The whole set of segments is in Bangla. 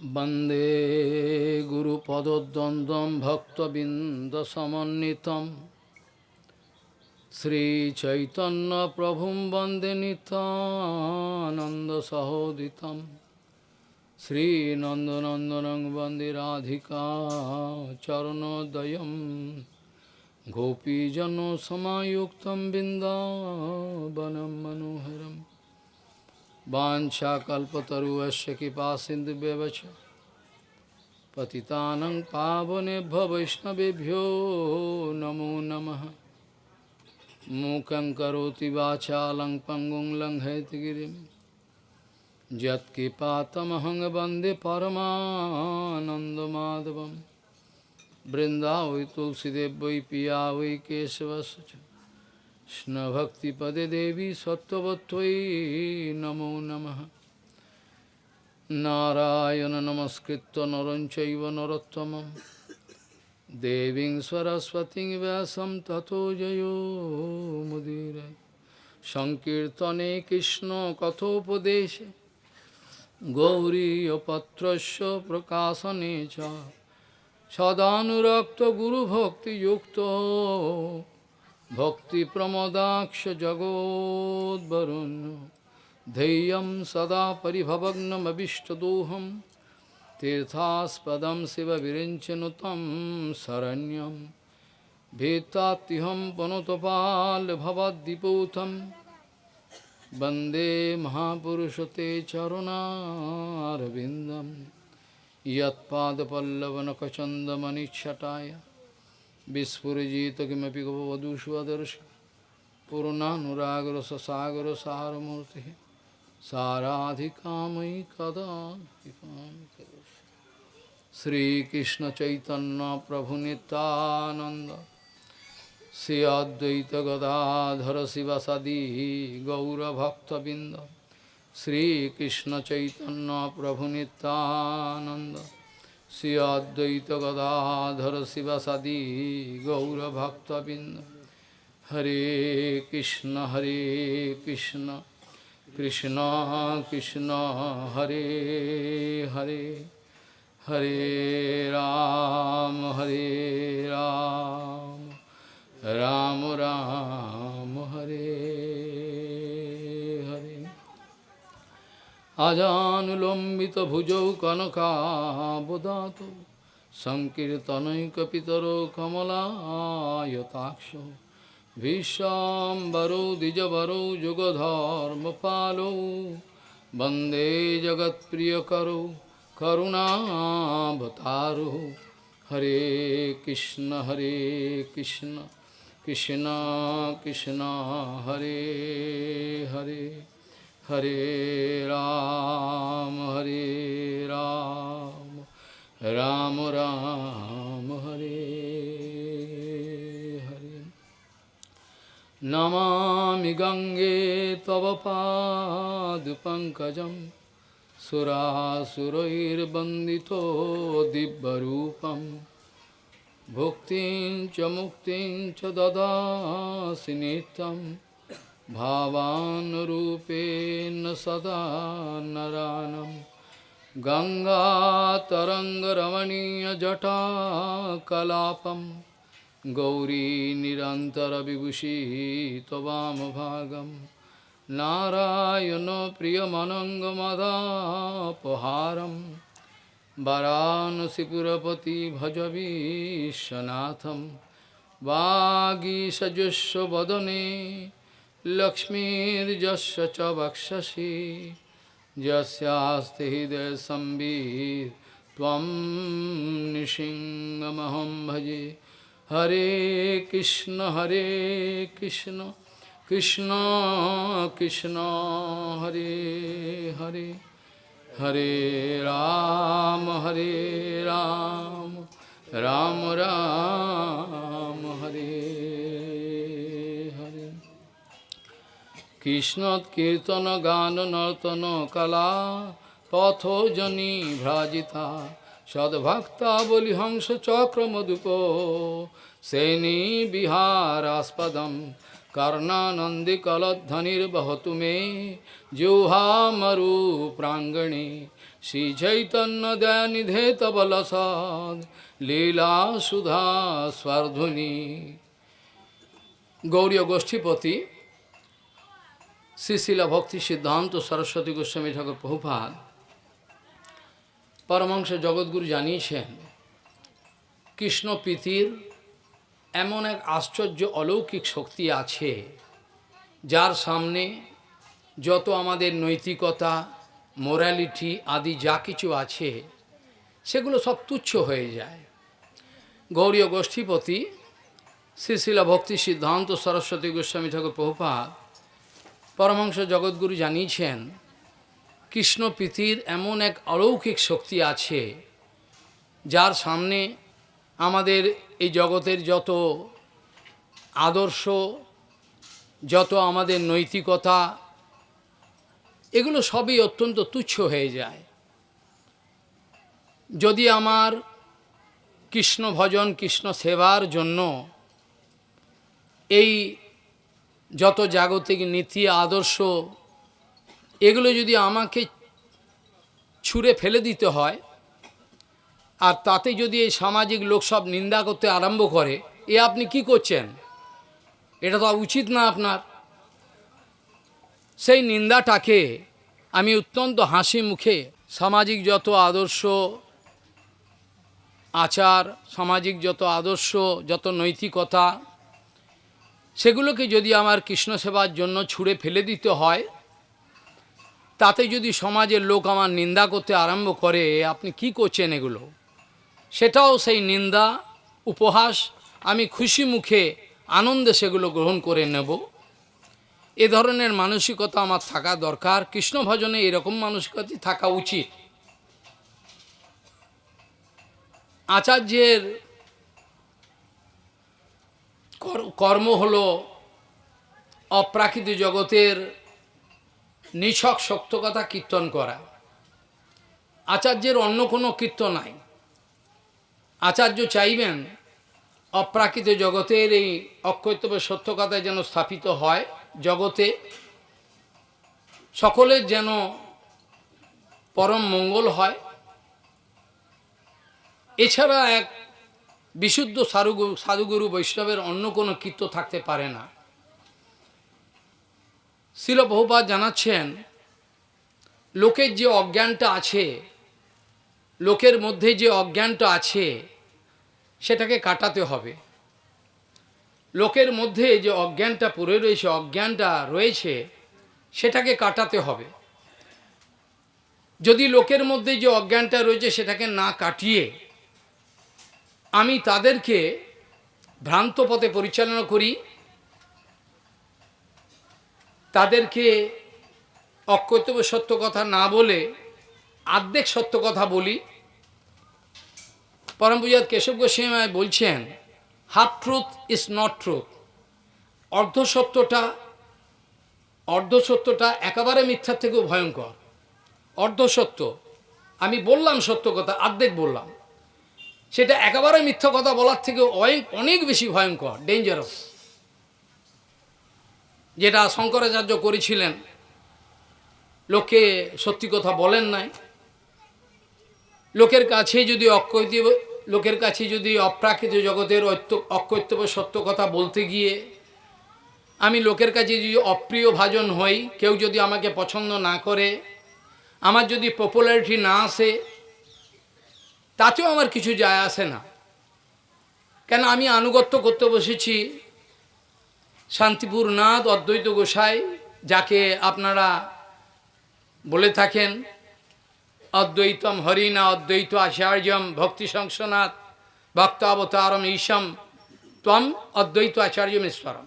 वन्दे गुरुपदद्वन्द्वं भक्तबिन्दसमन्वितं श्रीचैतन्यप्रभुं वन्दे नितानन्दसहोदितं श्रीनन्दनन्दनं वन्दे राधिका चरणोदयं गोपीजनसमायुक्तं बिन्दावनं मनोहरम् वाञ्छाकल्पतरुवस्य कृपा सिन्धुव्यवच पतितानं पावनेभ्य वैष्णवेभ्यो नमो नमः। मूकं करोति वाचालं पङ्गुं लङ्घयतिगिरिं यत्कृपातमहं वंदे परमानन्दमाधवं तुलसीदेव वै पिया वै केशवस्य কৃষ্ণভক্তিপদে দেবী সত্যবত্তৈ নমো নম। নারায়ণ নমস্কৃত নরঞ্চৈব নরোত্তম দেবী সরস্বতী ব্যাসম তথো জয়োমুদীর সংকীর্তনে কৃষ্ণ কথোপদেশে। গৌরীপত্রস্য প্রকাশনে চ। সদানুরক্ত গুরুভক্তিযুক্ত सदानुरक्तगुरुभक्तियुक्तो भक्तिप्रमदाक्ष जगोद्वरुण्य धैर्यं सदा परिभवग्नमभिष्टदोहं तीर्थास्पदं शिवविरिञ्चनु तं शरण्यं भीतात्युहं पुनतपाल्भवद्दिपूतं वन्दे महापुरुषते चरुणारविन्दं यत्पादपल्लवनखचन्दमनिच्छटाय विस्फुजित किमपि गवधूष्वदर्श पूर्णानुरागरससागरसारमूर्तिः साराधिकामयि कदा श्रीकृष्णचैतन्यप्रभुनितानन्द श्री अद्वैतगदाधर शिवसदी गौरभक्तबिन्द श्रीकृष्णचैतन्यप्रभुनितानन्द श्री अद्वैत गदाधर शिवसदी गौरभक्तबिंद हरे कृष्ण हरे कृष्ण कृष्ण कृष्ण हरे हरे हरे राम हरे राम राम राम हरे हरे আজানুলম্বিত ভুজৌ কনকাবদাত সংকীর্তনৈকিতর কমলায়তাক্ষ ভীষ্বরো দ্বিজবরো যুগধর্ম পালো বন্দে জগৎপ্রিয়করো করুণাবতারো হরে কৃষ্ণ হরে Krishna Krishna Krishna Hare Hare Hare Ram, Hare Ram, Ram Ram, Hare Hare. Namami Gange Tavapadupankajam Surasurairbandito Dibbarupam Bhuktin Chamuktin Chadadasinitam भावानुरूपेण सदा नरानं गङ्गातरङ्गरमणीयजटाकलापं गौरी निरन्तरविभूषिः त्ववामभागं नारायणो प्रियमनङ्गमदापहारं वरानसिपुरपति भज विश्वनाथं वागीसजस्वदने लक्ष्मीर्जस्य च वक्षसि, यस्यास्ति हृदयसंवित् त्वं निशिङ्गमहं भजे। हरे कृष्ण हरे कृष्ण कृष्ण कृष्ण, हरे हरे। हरे राम हरे राम राम राम हरे हरे। কৃষ্ণৎকীর্তন গান নর্তন কলা পথোজনী ভ্রাজিতা। সদ্ভক্তা বলি হংস চক্র মধুপ। সেনী বিহারাস্পদম কর্ণানন্দি কলধ্বনির্বহতু মে। জিহ্বামরু প্রাঙ্গণে। শ্রীচৈতন্য দয়ানিধে তবলসদ লীলা সুধা স্বর্ধুনী। গৌরীয় গোষ্ঠীপতি শ্রীশিলা ভক্তি সিদ্ধান্ত সরস্বতী গোস্বামী ঠাকুর প্রভুপাদ পরমাংশ জগৎগুরু জানিয়েছেন, কৃষ্ণ প্রীতির এমন এক আশ্চর্য অলৌকিক শক্তি আছে, যার সামনে যত আমাদের নৈতিকতা মোরালিটি আদি যা কিছু আছে, সেগুলো সব তুচ্ছ হয়ে যায়। গৌরীয় গোষ্ঠীপতি শ্রীশিলা ভক্তি সিদ্ধান্ত সরস্বতী গোস্বামী ঠাকুর প্রভুপাদ পরমাংশ জগৎগুরু জানিয়েছেন, কৃষ্ণ প্রীতির এমন এক অলৌকিক শক্তি আছে, যার সামনে আমাদের এই জগতের যত আদর্শ, যত আমাদের নৈতিকতা, এগুলো সবই অত্যন্ত তুচ্ছ হয়ে যায়। যদি আমার কৃষ্ণ ভজন, কৃষ্ণ সেবার জন্য এই যত জাগতিক নীতি, আদর্শ, এগুলো যদি আমাকে ছুঁড়ে ফেলে দিতে হয়, আর তাতে যদি এই সামাজিক লোক সব নিন্দা করতে আরম্ভ করে, এ আপনি কি করছেন? এটা তো উচিত না আপনার। সেই নিন্দাটাকে আমি অত্যন্ত হাসি মুখে সামাজিক যত আদর্শ আচার, সামাজিক যত আদর্শ, যত নৈতিকতা সেগুলোকে যদি আমার কৃষ্ণ সেবার জন্য ছুঁড়ে ফেলে দিতে হয়, তাতে যদি সমাজের লোক আমার নিন্দা করতে আরম্ভ করে, আপনি কি করছেন এগুলো? সেটাও সেই নিন্দা, উপহাস, আমি খুশি মুখে আনন্দে সেগুলো গ্রহণ করে নেব। এ ধরনের মানসিকতা আমার থাকা দরকার। কৃষ্ণ ভজনে এরকম মানসিকতাই থাকা উচিত। আচার্যের কর্ম হলো অপ্রাকৃত জগতের নিছক সত্য কথা কীর্তন করা। আচার্যের অন্য কোনো কীর্তন নাই। আচার্য চাইবেন অপ্রাকৃত জগতের এই অক্ষৈতব্য সত্য কথায় যেন স্থাপিত হয় জগতে। সকলের যেন পরম মঙ্গল হয়। এছাড়া এক বিশুদ্ধ সারুগুরু সাধুগুরু বৈষ্ণবের অন্য কোনো কীর্ত থাকতে পারে না। শিল বহুপাত জানাচ্ছেন, লোকের যে অজ্ঞানটা আছে, লোকের মধ্যে যে অজ্ঞানটা আছে, সেটাকে কাটাতে হবে। লোকের মধ্যে যে অজ্ঞানটা পড়ে রয়েছে, অজ্ঞানটা রয়েছে, সেটাকে কাটাতে হবে। যদি লোকের মধ্যে যে অজ্ঞানটা রয়েছে, সেটাকে না কাটিয়ে আমি তাদেরকে ভ্রান্ত পথে পরিচালনা করি। তাদেরকে অকর্তব্য সত্য কথা না বলে আর্ধেক সত্য কথা বলি। পরম পূজাত কেশব গোস্বামী বলছেন, half truth is not truth. অর্ধ সত্যটা অর্ধ সত্যটা একেবারে মিথ্যার থেকেও ভয়ঙ্কর। অর্ধ সত্য, আমি বললাম সত্য কথা, আর্ধেক বললাম। সেটা একেবারে মিথ্য কথা বলার থেকে অনেক বেশি ভয়ঙ্কর ডেঞ্জারাস যেটা শঙ্করাচার্য করেছিলেন লোকে সত্যি কথা বলেন নাই। লোকের কাছে যদি অকৈত লোকের কাছে যদি অপ্রাকৃত জগতের অকৈতব্য সত্য কথা বলতে গিয়ে, আমি লোকের কাছে যদি অপ্রিয় ভাজন হই, কেউ যদি আমাকে পছন্দ না করে, আমার যদি পপুলারিটি না আসে তাতেও আমার কিছু যায় আসে না। কেন আমি আনুগত্য করতে বসেছি শান্তিপুর নাথ অদ্বৈত গোসাই, যাকে আপনারা বলে থাকেন অদ্বৈতম হরিণা, অদ্বৈত আচার্যম, ভক্তি সংসনাথ ভক্তাবতারম ঈশম, ত্বম অদ্বৈত আচার্যম ঈশ্বরম।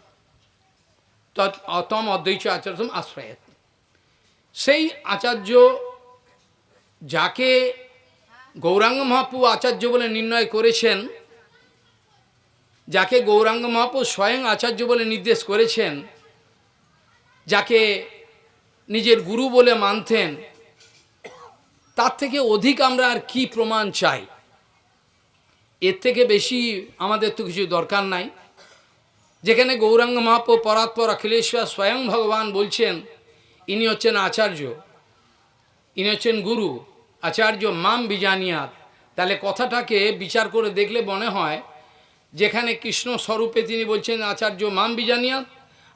অতম অদ্বৈত আচার্যম আশ্রয়ত। সেই আচার্য যাকে গৌরাঙ্গ মহাপু আচার্য বলে নির্ণয় করেছেন, যাকে গৌরাঙ্গ মহাপু স্বয়ং আচার্য বলে নির্দেশ করেছেন, যাকে নিজের গুরু বলে মানতেন, তার থেকে অধিক আমরা আর কি প্রমাণ চাই? এর থেকে বেশি আমাদের তো কিছু দরকার নাই। যেখানে গৌরাঙ্গ মহাপ্র পরাৎপর অখিলেশ্বর স্বয়ং ভগবান বলছেন, ইনি হচ্ছেন আচার্য, ইনি হচ্ছেন গুরু আচার্য মাম বিজানিয়াত। তাহলে কথাটাকে বিচার করে দেখলে মনে হয়, যেখানে কৃষ্ণ স্বরূপে তিনি বলছেন আচার্য মাম বিজানিয়াত,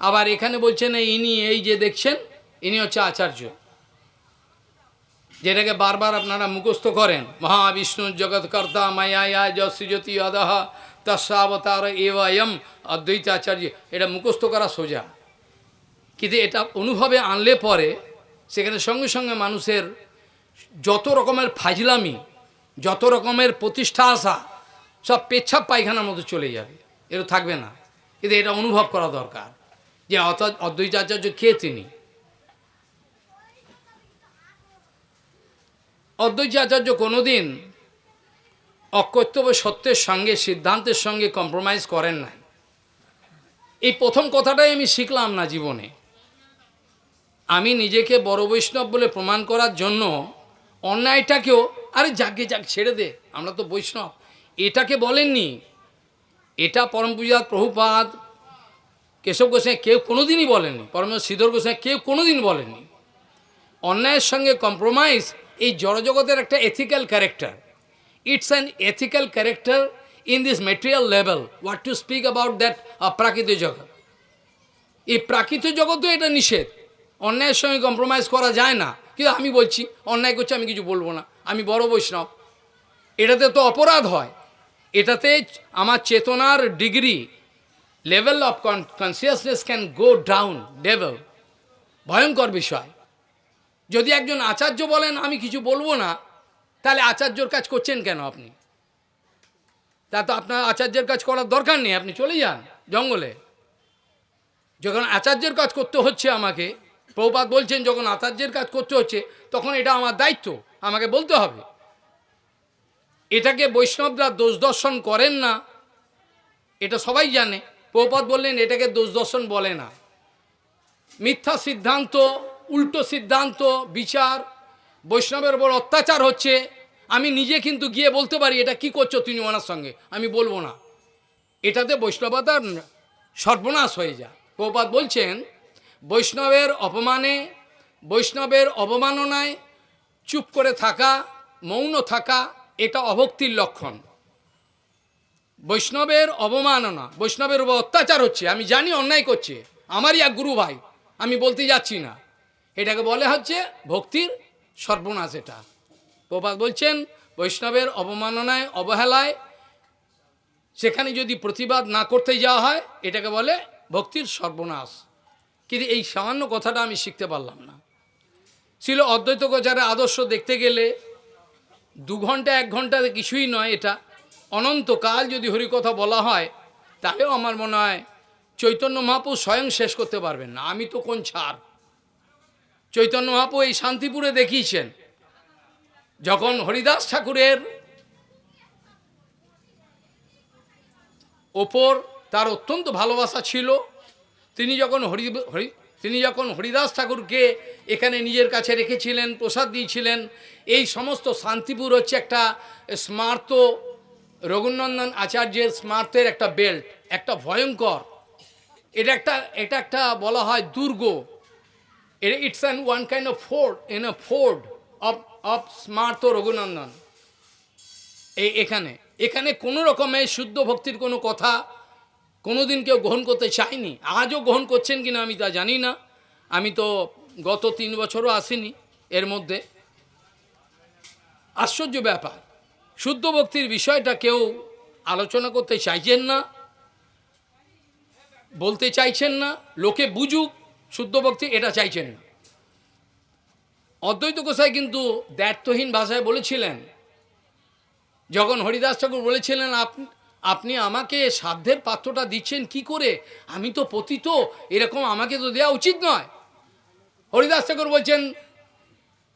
আবার এখানে বলছেন ইনি এই যে দেখছেন, ইনি হচ্ছে আচার্য। যেটাকে বারবার আপনারা মুখস্থ করেন, মহাবিষ্ণু জগৎকর্তা মায়া যশ্রীজ্যোতি অদহ তস্যাবতার এম অদ্বৈত আচার্য। এটা মুখস্থ করা সোজা। কিন্তু এটা অনুভবে আনলে পরে, সেখানে সঙ্গে সঙ্গে মানুষের যত রকমের ফাজলামি, যত রকমের প্রতিষ্ঠা আসা, সব পেচ্ছাপ পায়খানার মতো চলে যাবে। এটা থাকবে না। কিন্তু এটা অনুভব করা দরকার যে অর্থাৎ অদ্বৈত আচার্য কে তিনি? অদ্বৈত আচার্য কোনোদিন অকর্তব্য সত্যের সঙ্গে, সিদ্ধান্তের সঙ্গে কম্প্রোমাইজ করেন নাই। এই প্রথম কথাটাই আমি শিখলাম না জীবনে। আমি নিজেকে বড় বৈষ্ণব বলে প্রমাণ করার জন্য অন্যায়টাকেও, আরে যাকে যাক, ছেড়ে দে, আমরা তো বৈষ্ণব। এটাকে বলেননি। এটা পরম পূজাত প্রভুপাদ, কেশব গোসাই কেউ কোনোদিনই বলেননি পরম শ্রীধর গোসাই কেউ কোনোদিন বলেননি। অন্যায়ের সঙ্গে কম্প্রোমাইজ এই জড়জগতের একটা ethical character it's an ethical character in this material level what to speak about that প্রাকৃতিক জগৎ এই প্রাকৃতিক জগতেও এটা নিষেধ। অন্যায়ের সঙ্গে কম্প্রোমাইজ করা যায় না। কিন্তু আমি বলছি? অন্যায় করছে, আমি কিছু বলব না। আমি বড় বৈষ্ণব। এটাতে তো অপরাধ হয়। এটাতে আমার চেতনার degree level of consciousness can go down level ভয়ঙ্কর বিষয়। যদি একজন আচার্য বলেন, আমি কিছু বলব না, তাহলে আচার্যর কাজ করছেন কেন আপনি? তা তো আপনার আচার্যের কাজ করার দরকার নেই, আপনি চলে যান জঙ্গলে। যখন আচার্যের কাজ করতে হচ্ছে আমাকে প্রভুপাত বলছেন, যখন আচার্যের কাজ করতে হচ্ছে, তখন এটা আমার দায়িত্ব, আমাকে বলতে হবে। এটাকে বৈষ্ণবরা দোষ দর্শন করেন না, এটা সবাই জানে। প্রভুপাত বললেন, এটাকে দোষ দর্শন বলে না। মিথ্যা সিদ্ধান্ত, উল্টো সিদ্ধান্ত, বিচার, বৈষ্ণবের ওপর অত্যাচার হচ্ছে। আমি নিজে কিন্তু গিয়ে বলতে পারি, এটা কি করছ তুমি ওনার সঙ্গে? আমি বলব না। এটাতে বৈষ্ণবতার সর্বনাশ হয়ে যায়। প্রপাত বলছেন বৈষ্ণবের অপমানে, বৈষ্ণবের অবমাননায় চুপ করে থাকা, মৌন থাকা, এটা অভক্তির লক্ষণ। বৈষ্ণবের অবমাননা বৈষ্ণবের উপর অত্যাচার হচ্ছে, আমি জানি অন্যায় করছে, আমারই এক গুরু ভাই, আমি বলতে যাচ্ছি না। এটাকে বলে হচ্ছে ভক্তির সর্বনাশ এটা। প্রপাত বলছেন, বৈষ্ণবের অবমাননায় অবহেলায়, সেখানে যদি প্রতিবাদ না করতে যাওয়া হয়, এটাকে বলে ভক্তির সর্বনাশ। কিন্তু এই সামান্য কথাটা আমি শিখতে পারলাম না। ছিল অদ্বৈত গোচারের আদর্শ দেখতে গেলে দু ঘণ্টা, এক ঘন্টাতে কিছুই নয় এটা। অনন্তকাল যদি হরিকথা বলা হয় তাহলেও আমার মনে হয় চৈতন্য মহাপু স্বয়ং শেষ করতে পারবেন না। আমি তো কোন ছাড় চৈতন্য মহাপু এই শান্তিপুরে দেখিয়েছেন। যখন হরিদাস ঠাকুরের ওপর তার অত্যন্ত ভালোবাসা ছিল তিনি যখন হরি হরি, তিনি যখন হরিদাস ঠাকুরকে এখানে নিজের কাছে রেখেছিলেন, প্রসাদ দিয়েছিলেন, এই সমস্ত শান্তিপুর হচ্ছে একটা স্মার্ত রঘুনন্দন আচার্যের স্মার্তের একটা বেল্ট, একটা ভয়ঙ্কর। এটা একটা এটা একটা বলা হয় দুর্গ। It's an one kind of fort in a fort of of স্মার্ত Raghunandan. এই এখানে এখানে কোনো রকমের শুদ্ধ ভক্তির কোনো কথা কোনো দিন কেউ গ্রহণ করতে চায়নি। আজও গ্রহণ করছেন কিনা আমি তা জানি না। আমি তো গত তিন বছরও আসিনি এর মধ্যে। আশ্চর্য ব্যাপার। শুদ্ধ ভক্তির বিষয়টা কেউ আলোচনা করতে চাইছেন না, বলতে চাইছেন না, লোকে বুঝুক, শুদ্ধ ভক্তি এটা চাইছেন না। অদ্বৈত গোসাই কিন্তু দ্ব্যর্থহীন ভাষায় বলেছিলেন, যখন হরিদাস ঠাকুর বলেছিলেন আপনি আমাকে সাধ্যের পাত্রটা দিচ্ছেন কি করে? আমি তো পতিত, এরকম আমাকে তো দেওয়া উচিত নয়। হরিদাস ঠাকুর বলছেন,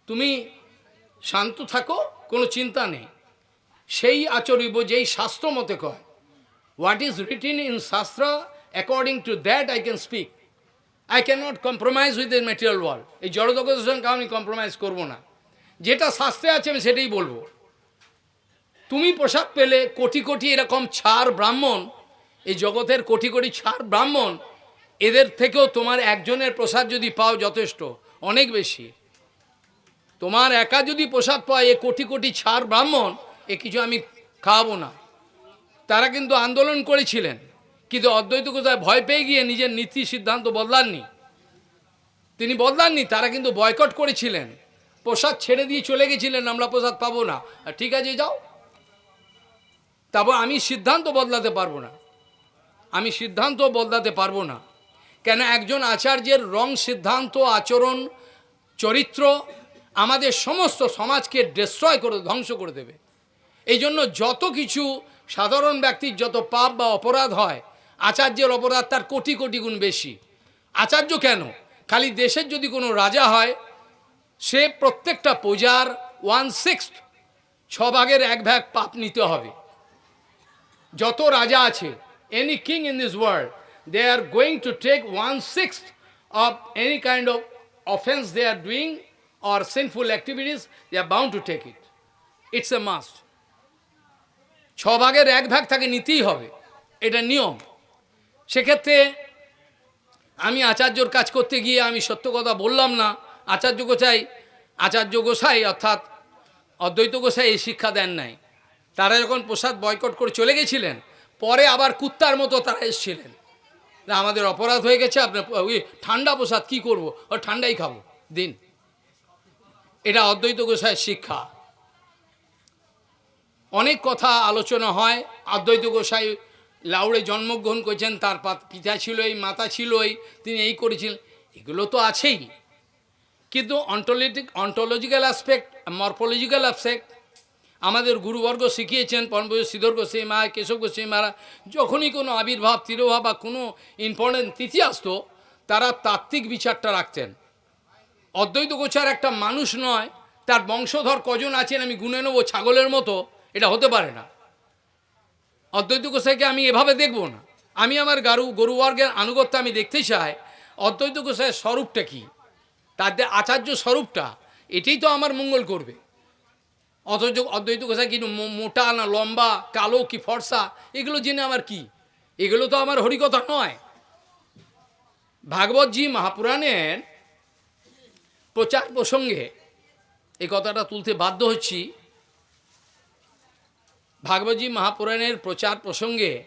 তুমি শান্ত থাকো, কোনো চিন্তা নেই। সেই আচরিব যেই শাস্ত্র মতে কয় what is written in shastra according to that I can speak I can not compromise with the material world এই জড়জগতের সঙ্গে আমি কম্প্রোমাইজ করব না। যেটা শাস্ত্রে আছে, আমি সেটাই বলব। তুমি পোশাক পেলে কোটি কোটি এরকম ছাড় ব্রাহ্মণ, এই জগতের কোটি কোটি ছাড় ব্রাহ্মণ, এদের থেকেও তোমার একজনের প্রসাদ যদি পাও যথেষ্ট, অনেক বেশি। তোমার একা যদি প্রসাদ পায় এ কোটি কোটি ছাড় ব্রাহ্মণ, এ কিছু আমি খাওয়াবো না। তারা কিন্তু আন্দোলন করেছিলেন, কিন্তু অদ্বৈত কোথায় ভয় পেয়ে গিয়ে নিজের নীতি সিদ্ধান্ত বদলাননি। তিনি বদলাননি, তারা কিন্তু বয়কট করেছিলেন। প্রসাদ ছেড়ে দিয়ে চলে গেছিলেন, আমরা প্রসাদ পাবো না। ঠিক আছে, যাও। তারপর আমি সিদ্ধান্ত বদলাতে পারব না। আমি সিদ্ধান্ত বদলাতে পারব না। কেন একজন আচার্যের রং সিদ্ধান্ত, আচরণ, চরিত্র আমাদের সমস্ত সমাজকে ডিস্ট্রয় করে, ধ্বংস করে দেবে। এই জন্য যত কিছু সাধারণ ব্যক্তির যত পাপ বা অপরাধ হয়, আচার্যের অপরাধ তার কোটি কোটি গুণ বেশি। আচার্য কেন? খালি দেশের যদি কোনো রাজা হয়, সে প্রত্যেকটা পূজার ওয়ান সিক্স ছ ভাগের এক ভাগ পাপ নিতে হবে। যত রাজা আছে any king in this world they are going to take one six of any kind of offence they are doing or sinful activities they are bound to take it it's a must ছ ভাগের এক ভাগ তাকে নিতেই হবে। এটা নিয়ম। সেক্ষেত্রে আমি আচার্যর কাজ করতে গিয়ে আমি সত্য কথা বললাম না। আচার্য গোসাই আচার্য গোসাই অর্থাৎ অদ্বৈত গোসাই এই শিক্ষা দেন নাই। তারা যখন প্রসাদ বয়কট করে চলে গেছিলেন, পরে আবার কুত্তার মতো তারা এসেছিলেন। আমাদের অপরাধ হয়ে গেছে আপনার ওই ঠান্ডা প্রসাদ কী করব? ও ঠান্ডাই খাব, দিন। এটা অদ্বৈত গোসাইয়ের শিক্ষা। অনেক কথা আলোচনা হয়, অদ্বৈত গোসাই লাউড়ে জন্মগ্রহণ করেছেন, তার পিতা ছিল এই মাতা ছিল এই তিনি এই করেছিলেন, এগুলো তো আছেই। কিন্তু অন্টোলিটিক অন্টোলজিক্যাল অ্যাসপেক্ট মরফোলজিক্যাল অ্যাসপেক্ট আমাদের গুরুবর্গ শিখিয়েছেন পরমপুর শ্রীধর গোস্বামী মা কেশব গোস্বামী মারা যখনই কোনো আবির্ভাব, তিরোভাব বা কোনো ইম্পর্টেন্ট তিথি আসতো, তারা তাত্ত্বিক বিচারটা রাখতেন। অদ্বৈত গোচার একটা মানুষ নয়, তার বংশধর কজন আছেন আমি গুনে নেব ছাগলের মতো, এটা হতে পারে না। অদ্বৈত গোসাইকে আমি এভাবে দেখব না। আমি আমার গারু, গরুবর্গের আনুগত্য আমি দেখতে চাই, অদ্বৈত গোসাইয়ের স্বরূপটা কি? তাদের আচার্য স্বরূপটা, এটাই তো আমার মঙ্গল করবে। অথচ অদ্বৈত গোসাই মো- মোটা না লম্বা, কালো কি ফর্সা? এগুলো জেনে আমার কি? এগুলো তো আমার হরিকথা নয়। ভাগবতজি মহাপুরাণের প্রচার প্রসঙ্গে এই কথাটা তুলতে বাধ্য হচ্ছি। ভাগবতী মহাপুরাণের প্রচার প্রসঙ্গে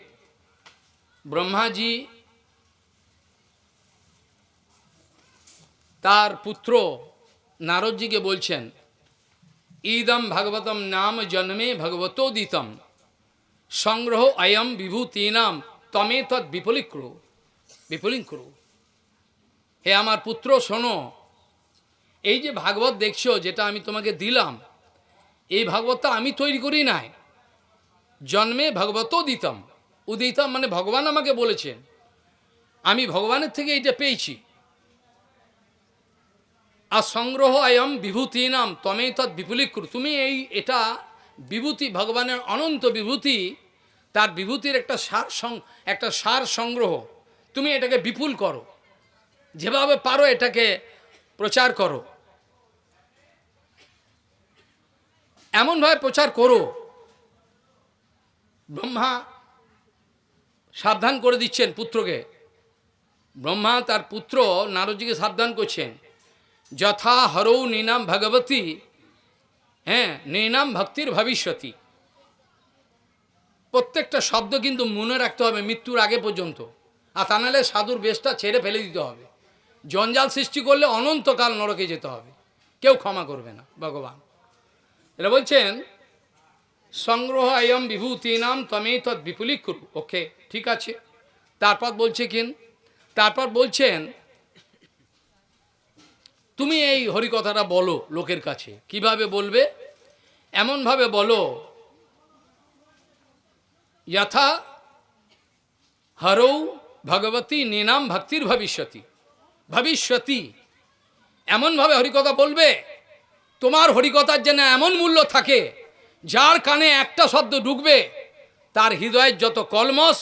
ব্রহ্মাজি তার পুত্র নারদজিকে বলছেন ইদম ভাগবতম নাম জন্মে ভগবতোদিতম। সংগ্রহ অয়ম বিভূতিনাম তমে তৎ বিপলিক্রু বিপলিঙ্ক্রু। হে আমার পুত্র, শোনো, এই যে ভাগবত দেখছ, যেটা আমি তোমাকে দিলাম, এই ভাগবতটা আমি তৈরি করি নাই। জন্মে ভগবত দিতম উদিতম মানে ভগবান আমাকে বলেছেন। আমি ভগবানের থেকে এটা পেয়েছি। আর সংগ্রহ আয়ম বিভূতি নাম তমেই তৎ বিপুলীকৃত। তুমি এই, এটা বিভূতি, ভগবানের অনন্ত বিভূতি, তার বিভূতির একটা সার একটা সার সংগ্রহ। তুমি এটাকে বিপুল করো। যেভাবে পারো এটাকে প্রচার করো। এমনভাবে প্রচার করো। ব্রহ্মা সাবধান করে দিচ্ছেন পুত্রকে। ব্রহ্মা তার পুত্র নারদজিকে সাবধান করছেন। যথা হরৌ নীনাম ভগবতী হ্যাঁ নীনাম ভক্তির ভবিষ্যতি। প্রত্যেকটা শব্দ কিন্তু মনে রাখতে হবে মৃত্যুর আগে পর্যন্ত। আর তা নাহলে সাধুর বেশটা ছেড়ে ফেলে দিতে হবে। জঞ্জাল সৃষ্টি করলে অনন্তকাল নরকে যেতে হবে। কেউ ক্ষমা করবে না, ভগবান। এটা বলছেন, সংগ্রহ আয়ম বিভূতি নাম তমে তৎ বিপুলিক করু ওকে, ঠিক আছে। তারপর বলছে কিন? তারপর বলছেন তুমি এই হরিকথাটা বলো লোকের কাছে। কীভাবে বলবে? এমনভাবে বলো, যথা হরৌ ভগবতী নিনাম ভক্তির ভবিষ্যতি। ভবিষ্যতি? এমনভাবে হরিকথা বলবে? তোমার হরিকথার যেন এমন মূল্য থাকে, যার কানে একটা শব্দ ঢুকবে, তার হৃদয়ের যত কলমস,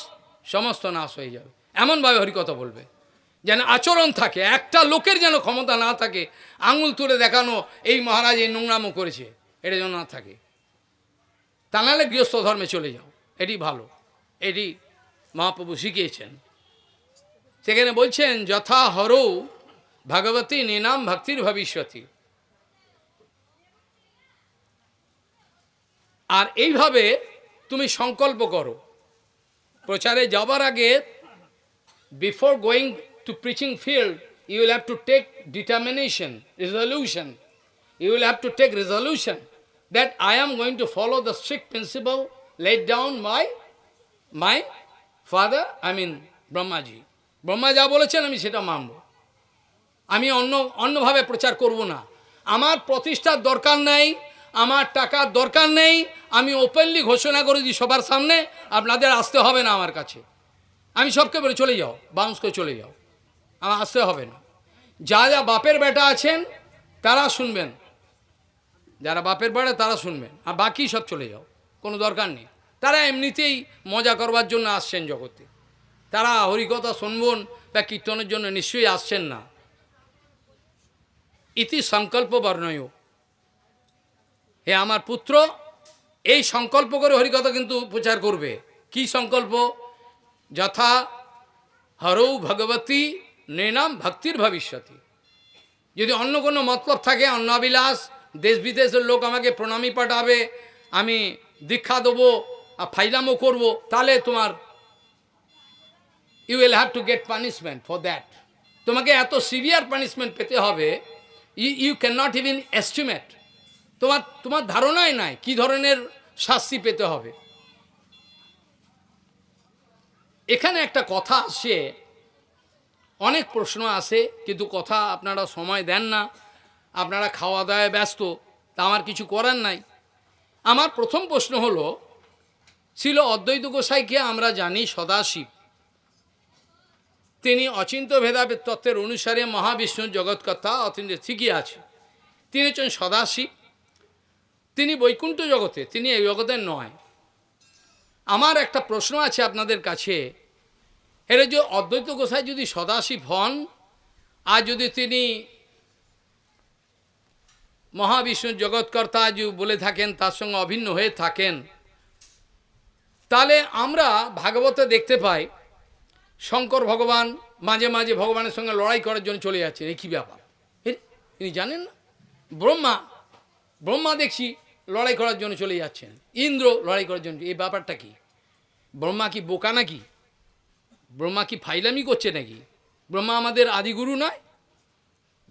সমস্ত নাশ হয়ে যাবে। এমনভাবে হরিকথা বলবে। যেন আচরণ থাকে, একটা লোকের যেন ক্ষমতা না থাকে, আঙুল তুলে দেখানো এই মহারাজ এই নোংরামো করেছে, এটা যেন না থাকে। তা নাহলে গৃহস্থ ধর্মে চলে যাও, এটি ভালো, এটি মহাপ্রভু শিখিয়েছেন। সেখানে বলছেন, যথা হরৌ ভগবতী নিনাম ভক্তির ভবিষ্যতি। আর এইভাবে তুমি সংকল্প করো। প্রচারে যাবার আগে before going to preaching field, you will have to take determination, resolution. You will have to take resolution that I am going to follow the strict principle laid down by my father, I mean Brahmaji Brahma যা বলেছেন আমি সেটা মানব আমি অন্য অন্যভাবে প্রচার করব না আমার প্রতিষ্ঠার দরকার নেই আমার টাকার দরকার নেই আমি ওপেনলি ঘোষণা করে দিই সবার সামনে আপনাদের আসতে হবে না আমার কাছে আমি সবকে বলে চলে যাও বাউন্স করে চলে যাও আমার আসতে হবে না। যা যা বাপের বেটা আছেন, তারা শুনবেন। যারা বাপের বেড়া তারা শুনবেন। আর বাকি সব চলে যাও, কোনো দরকার নেই। তারা এমনিতেই মজা করবার জন্য আসছেন জগতে। তারা হরিকথা শুনবন বা কীর্তনের জন্য নিশ্চয়ই আসছেন না। ইতি সংকল্প বর্ণয় হে আমার পুত্র, এই সংকল্প করে হরিকথা কিন্তু প্রচার করবে। কি সংকল্প? যথা হরৌ ভগবতী নৃণাম ভক্তির ভবিষ্যতি। যদি অন্য কোনো মতলব থাকে, অন্য অন্নাবিলাস দেশ বিদেশের লোক আমাকে প্রণামী পাঠাবে, আমি দীক্ষা দেবো, আর ফাইলামও করব, তাহলে তোমার you will have to get punishment for that তোমাকে এত সিভিয়ার পানিশমেন্ট পেতে হবে you you can not even estimate তোমার তোমার ধারণাই নাই কি ধরনের শাস্তি পেতে হবে। এখানে একটা কথা আসে অনেক প্রশ্ন আসে, কিন্তু কথা আপনারা সময় দেন না। আপনারা খাওয়া দাওয়ায় ব্যস্ত, তা আমার কিছু করার নাই। আমার প্রথম প্রশ্ন হলো, ছিল অদ্বৈত গোসাইকে আমরা জানি সদাশিব। তিনি অচিন্ত ভেদাভেদ তত্ত্বের অনুসারে মহাবিষ্ণুর জগৎকথা অচিন্ত ঠিকই আছে। তিনি হচ্ছেন সদাশিব। তিনি বৈকুণ্ঠ জগতে, তিনি এই জগতের নয়। আমার একটা প্রশ্ন আছে আপনাদের কাছে। এটা যে অদ্বৈত গোসাই যদি সদাশিব হন, আর যদি তিনি মহাবিষ্ণুর জগৎকর্তা যে বলে থাকেন, তার সঙ্গে অভিন্ন হয়ে থাকেন, তাহলে আমরা ভাগবতে দেখতে পাই, শঙ্কর ভগবান মাঝে মাঝে ভগবানের সঙ্গে লড়াই করার জন্য চলে যাচ্ছেন। এই কী ব্যাপার? তিনি জানেন না? ব্রহ্মা ব্রহ্মা দেখছি লড়াই করার জন্য চলে যাচ্ছেন। ইন্দ্র লড়াই করার জন্য। এই ব্যাপারটা কি? ব্রহ্মা কি বোকা নাকি? ব্রহ্মা কি ফাইলামি করছে নাকি? ব্রহ্মা আমাদের আদিগুরু নয়?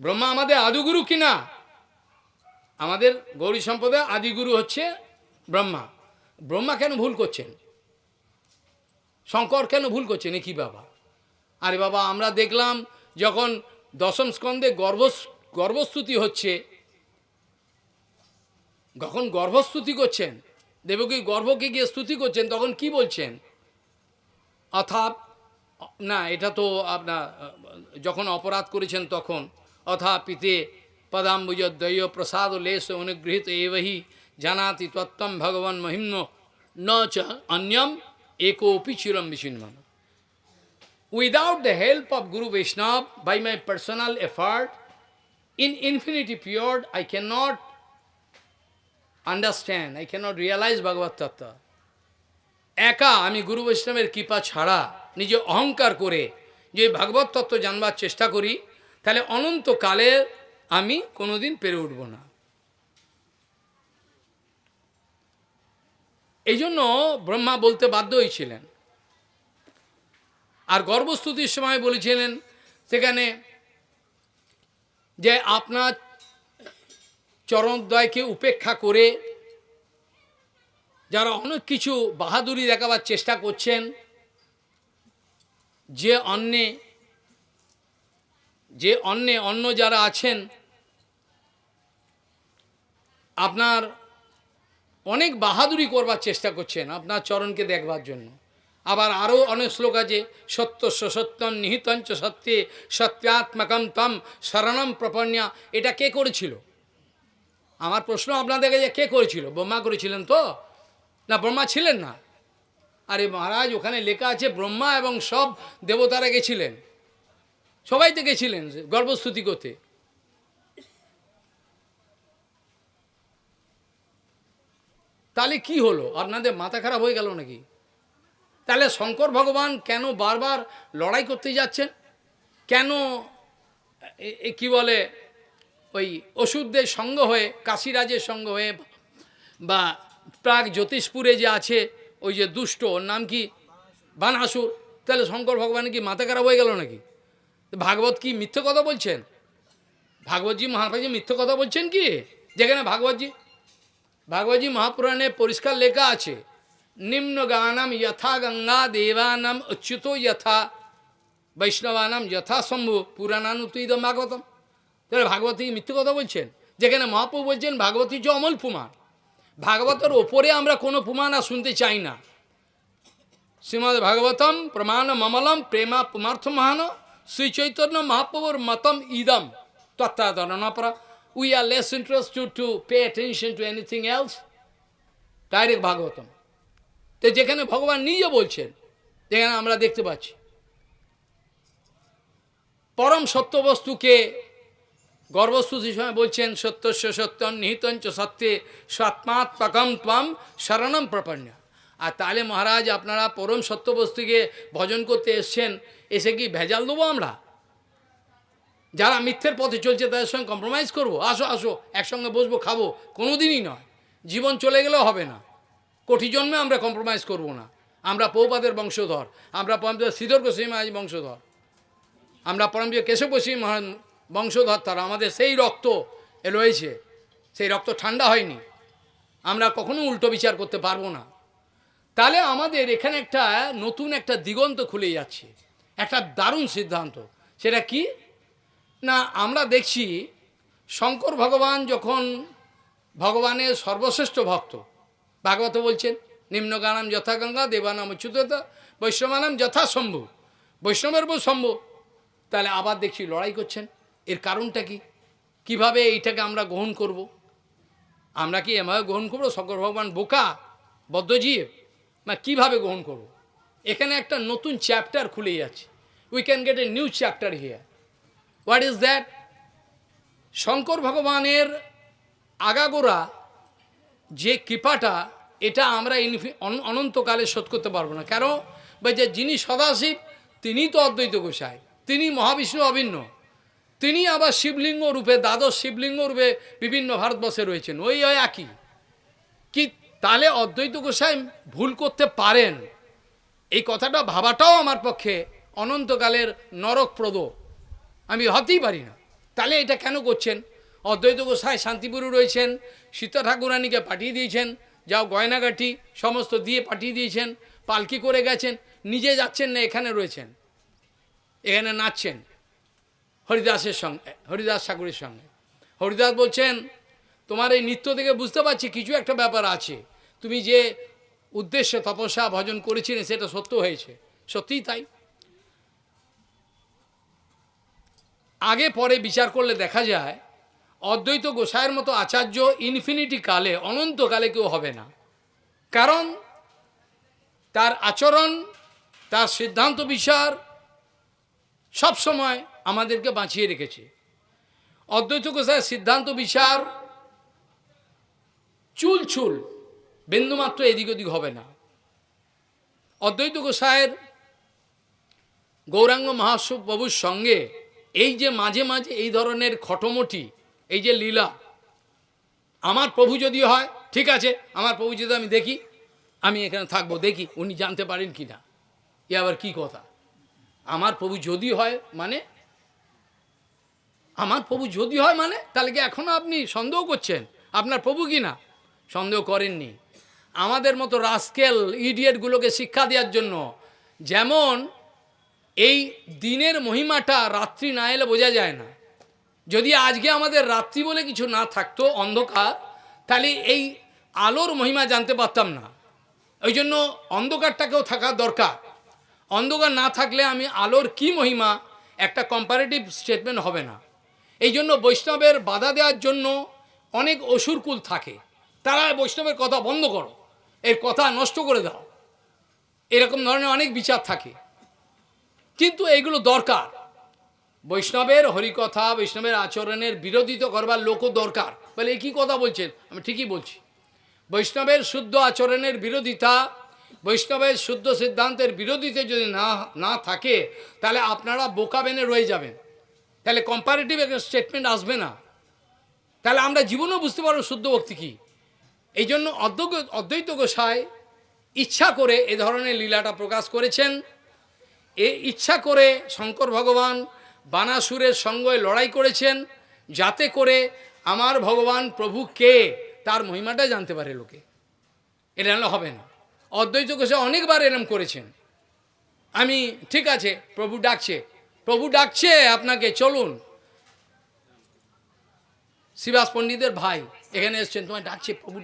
ব্রহ্মা আমাদের আদিগুরু কি না? আমাদের গৌরী সম্প্রদায় আদিগুরু হচ্ছে ব্রহ্মা। ব্রহ্মা কেন ভুল করছেন? শঙ্কর কেন ভুল করছেন? কী বাবা? আরে বাবা, আমরা দেখলাম যখন দশম স্কন্ধে গর্ভ গর্ভস্তুতি হচ্ছে, যখন গর্ভস্তুতি করছেন, দেবকী গর্ভকে গিয়ে স্তুতি করছেন, তখন কি বলছেন? অর্থাৎ না, এটা তো আপনার যখন অপরাধ করেছেন তখন অথা পিতে পদাম্বুজ দ্বয় প্রসাদ লেশ অনুগৃহীত এবহি জানাতি তত্ত্বম ভগবান মহিম্ন নচ অন্যম একোপি চিরম বিচিন্ন without the help of guru Vaishnava by my personal effort in infinity period I can not understand I can not realise ভগবত তত্ত্ব একা আমি গুরু বৈষ্ণবের কৃপা ছাড়া নিজে অহংকার করে যে ভাগবত তত্ত্ব জানবার চেষ্টা করি, তাহলে অনন্তকালে আমি কোনোদিন পেরে উঠব না। এই জন্য ব্রহ্মা বলতে বাধ্য হয়েছিলেন আর গর্বস্তুতির সময় বলেছিলেন সেখানে যে আপনার চরণদ্বয়কে উপেক্ষা করে যারা অনেক কিছু বাহাদুরি দেখাবার চেষ্টা করছেন যে অন্যে যে অন্যে অন্য যারা আছেন, আপনার অনেক বাহাদুরি করবার চেষ্টা করছেন আপনার চরণকে দেখবার জন্য। আবার আরও অনেক শ্লোক আছে, সত্য সত্যম নিহিতঞ্চ সত্যে সত্যাত্মকম তম শরণম প্রপন্যা। এটা কে করেছিল? আমার প্রশ্ন আপনাদের কাছে, কে করেছিল? ব্রহ্মা করেছিলেন তো? না, ব্রহ্মা ছিলেন না। আরে মহারাজ, ওখানে লেখা আছে, ব্রহ্মা এবং সব দেবতারা গেছিলেন। সবাই তো গেছিলেন গর্ভস্তুতি করতে। তাহলে কি হলো? আপনাদের মাথা খারাপ হয়ে গেল নাকি? তাহলে শঙ্কর ভগবান কেন বারবার লড়াই করতে যাচ্ছেন? কেন কি বলে, ওই ওষুধদের সঙ্গ হয়ে, কাশিরাজের সঙ্গ হয়ে, বা প্রাগ জ্যোতিষপুরে যে আছে ওই যে দুষ্ট, ওর নাম কি? বানাসুর তাহলে শঙ্কর ভগবান কি মাথা খারাপ হয়ে গেল নাকি? ভাগবত কি মিথ্যে কথা বলছেন? ভাগবতজি মহাপ্রাজি মিথ্যে কথা বলছেন কি? যেখানে ভাগবতজি ভাগবতজি মহাপুরাণে পরিষ্কার লেখা আছে, নিম্ন গানম যথা গঙ্গা দেবানাম অচ্যুত যথা, বৈষ্ণবানাম যথা শম্ভু পুরাণানুতুইদম ভাগবতম। তাহলে ভাগবতী মিথ্যে কথা বলছেন? যেখানে মহাপ্রভু বলছেন, ভাগবতী যে অমল প্রমাণ। ভাগবতের ওপরে আমরা কোনো প্রমাণ আর শুনতে চাই না। শ্রীমদ ভাগবতম প্রমাণ মমলম প্রেমা পুমার্থ মহান শ্রী চৈতন্য মহাপ্রভুর মতম ইদম। তত্ত্বাধরণাপরা we are less interested to pay attention to anything else direct Bhagavatam. তো যেখানে ভগবান নিজে বলছেন, যেখানে আমরা দেখতে পাচ্ছি। পরম সত্য বস্তুকে গর্ভস্তুতির সময় বলছেন সত্যস্য সত্য, নিহিতঞ্চ সত্যে স্বাত্মাত্মকম ত্বম শরণম প্রপন্ন। আর তাহলে মহারাজ, আপনারা পরম সত্য বস্তুকে ভজন করতে এসছেন, এসে কি ভেজাল দেবো আমরা? যারা মিথ্যের পথে চলছে তাদের সঙ্গে কম্প্রোমাইজ করব? আসো আসো, একসঙ্গে বসবো, খাব কোনো দিনই নয়। জীবন চলে গেলেও হবে না। কোটি জন্মে আমরা কম্প্রোমাইজ করব না। আমরা পৌপাদের বংশধর, আমরা পরমদেব শ্রীধর গোস্বামী মহারাজ বংশধর। আমরা পরমদেব কেশব গোস্বামী মহারাজ বংশধর তারা, আমাদের সেই রক্ত এ রয়েছে। সেই রক্ত ঠান্ডা হয়নি। আমরা কখনো উল্টো বিচার করতে পারব না। তাহলে আমাদের এখানে একটা নতুন একটা দিগন্ত খুলে যাচ্ছে। একটা দারুণ সিদ্ধান্ত। সেটা কি? না, আমরা দেখছি শঙ্কর ভগবান যখন ভগবানের সর্বশ্রেষ্ঠ ভক্ত, ভাগবত বলছেন, নিম্নগানাম যথা গঙ্গা, দেবানাম উচ্যুততা বৈষ্ণবানাম যথা শম্ভু বৈষ্ণবের বউ শম্ভু তাহলে আবার দেখছি লড়াই করছেন। এর কারণটা কি? কীভাবে এইটাকে আমরা গ্রহণ করব। আমরা কি এভাবে গ্রহণ করব? শঙ্কর ভগবান বোকা, বদ্ধজীব? না, কীভাবে গ্রহণ করব। এখানে একটা নতুন চ্যাপ্টার খুলে যাচ্ছে we can get a new chapter here what is that Shankar ভগবানের আগাগোড়া, যে কৃপাটা, এটা আমরা অনন্তকালে শোধ করতে পারব না। কেন? বা যে যিনি সদাশিব তিনি তো অদ্বৈত গোসাই। তিনি মহাবিষ্ণু অভিন্ন। তিনি আবার শিবলিঙ্গ রূপে, দ্বাদশ শিবলিঙ্গ রূপে বিভিন্ন ভারতবর্ষে রয়েছেন। ওই ওই একই। কি তাহলে অদ্বৈত গোসাই ভুল করতে পারেন? এই কথাটা ভাবাটাও আমার পক্ষে অনন্তকালের নরকপ্রদ। আমি হতেই পারি না। তাহলে এটা কেন করছেন? অদ্বৈত গোসাই শান্তিপুরে রয়েছেন, সীতা ঠাকুরানীকে পাঠিয়ে দিয়েছেন, যাও গয়নাগাটি সমস্ত দিয়ে পাঠিয়ে দিয়েছেন, পালকি করে গেছেন, নিজে যাচ্ছেন না, এখানে রয়েছেন। এখানে নাচছেন। হরিদাসের সঙ্গে, হরিদাস ঠাকুরের সঙ্গে। হরিদাস বলছেন, তোমার এই নৃত্য থেকে বুঝতে পারছি কিছু একটা ব্যাপার আছে। তুমি যে উদ্দেশ্য তপস্যা ভজন করেছিলে সেটা সত্য হয়েছে। সত্যিই তাই? আগে পরে বিচার করলে দেখা যায়, অদ্বৈত গোসাইয়ের মতো আচার্য ইনফিনিটি কালে, অনন্তকালে কেউ হবে না। কারণ, তার আচরণ, তার সিদ্ধান্ত বিচার সব সময় আমাদেরকে বাঁচিয়ে রেখেছে। অদ্বৈত গোসাইয়ের সিদ্ধান্ত বিচার চুল চুল বিন্দুমাত্র এদিক ওদিক হবে না। অদ্বৈত গোসাইয়ের গৌরাঙ্গ মহাসব বাবুর সঙ্গে এই যে মাঝে মাঝে এই ধরনের খটোমটি, এই যে লীলা, আমার প্রভু যদি হয়, ঠিক আছে, আমার প্রভু যদি আমি দেখি, আমি এখানে থাকব, দেখি, উনি জানতে পারেন কি না এ আবার কি কথা? আমার প্রভু যদি হয় মানে আমার প্রভু যদি হয় মানে? তাহলে কি এখনও আপনি সন্দেহ করছেন? আপনার প্রভু কি না? সন্দেহ করেননি। আমাদের মতো রাস্কেল ইডিয়েটগুলোকে শিক্ষা দেওয়ার জন্য যেমন এই দিনের মহিমাটা রাত্রি না এলে বোঝা যায় না। যদি আজকে আমাদের রাত্রি বলে কিছু না থাকতো অন্ধকার, তাহলে এই আলোর মহিমা জানতে পারতাম না। ওই জন্য অন্ধকারটাকেও থাকা দরকার। অন্ধকার না থাকলে আমি আলোর কি মহিমা? একটা কম্পারেটিভ স্টেটমেন্ট হবে না। এই জন্য বৈষ্ণবের বাধা দেওয়ার জন্য অনেক অসুরকুল থাকে। তারা বৈষ্ণবের কথা বন্ধ করো, এর কথা নষ্ট করে দাও। এরকম ধরনের অনেক বিচার থাকে। কিন্তু এইগুলো দরকার। বৈষ্ণবের হরিকথা, বৈষ্ণবের আচরণের বিরোধিত করবার লোকও দরকার। বলে কী কথা বলছেন? আমি ঠিকই বলছি। বৈষ্ণবের শুদ্ধ আচরণের বিরোধিতা, বৈষ্ণবের শুদ্ধ সিদ্ধান্তের বিরোধিতা যদি না না থাকে, তাহলে আপনারা বোকা বেনে রয়ে যাবেন। তাহলে কম্পারেটিভ একটা স্টেটমেন্ট আসবে না। তাহলে আমরা জীবনেও বুঝতে পারব শুদ্ধ ভক্তি কী। এই জন্য অদ্বৈত গোসাই ইচ্ছা করে এ ধরনের লীলাটা প্রকাশ করেছেন। এ ইচ্ছা করে শঙ্কর ভগবান বানাসুরের সঙ্গে লড়াই করেছেন যাতে করে আমার ভগবান প্রভু কে, তার মহিমাটা জানতে পারে লোকে। এটা নাহলে হবে না। অদ্বৈত গোসাই অনেকবার এরম করেছেন। আমি, ঠিক আছে, প্রভু ডাকছে। প্রভু ডাকছে, আপনাকে, চলুন। শিবাস পণ্ডিতের ভাই, এখানে এসছেন, তোমায় ডাকছে প্রভু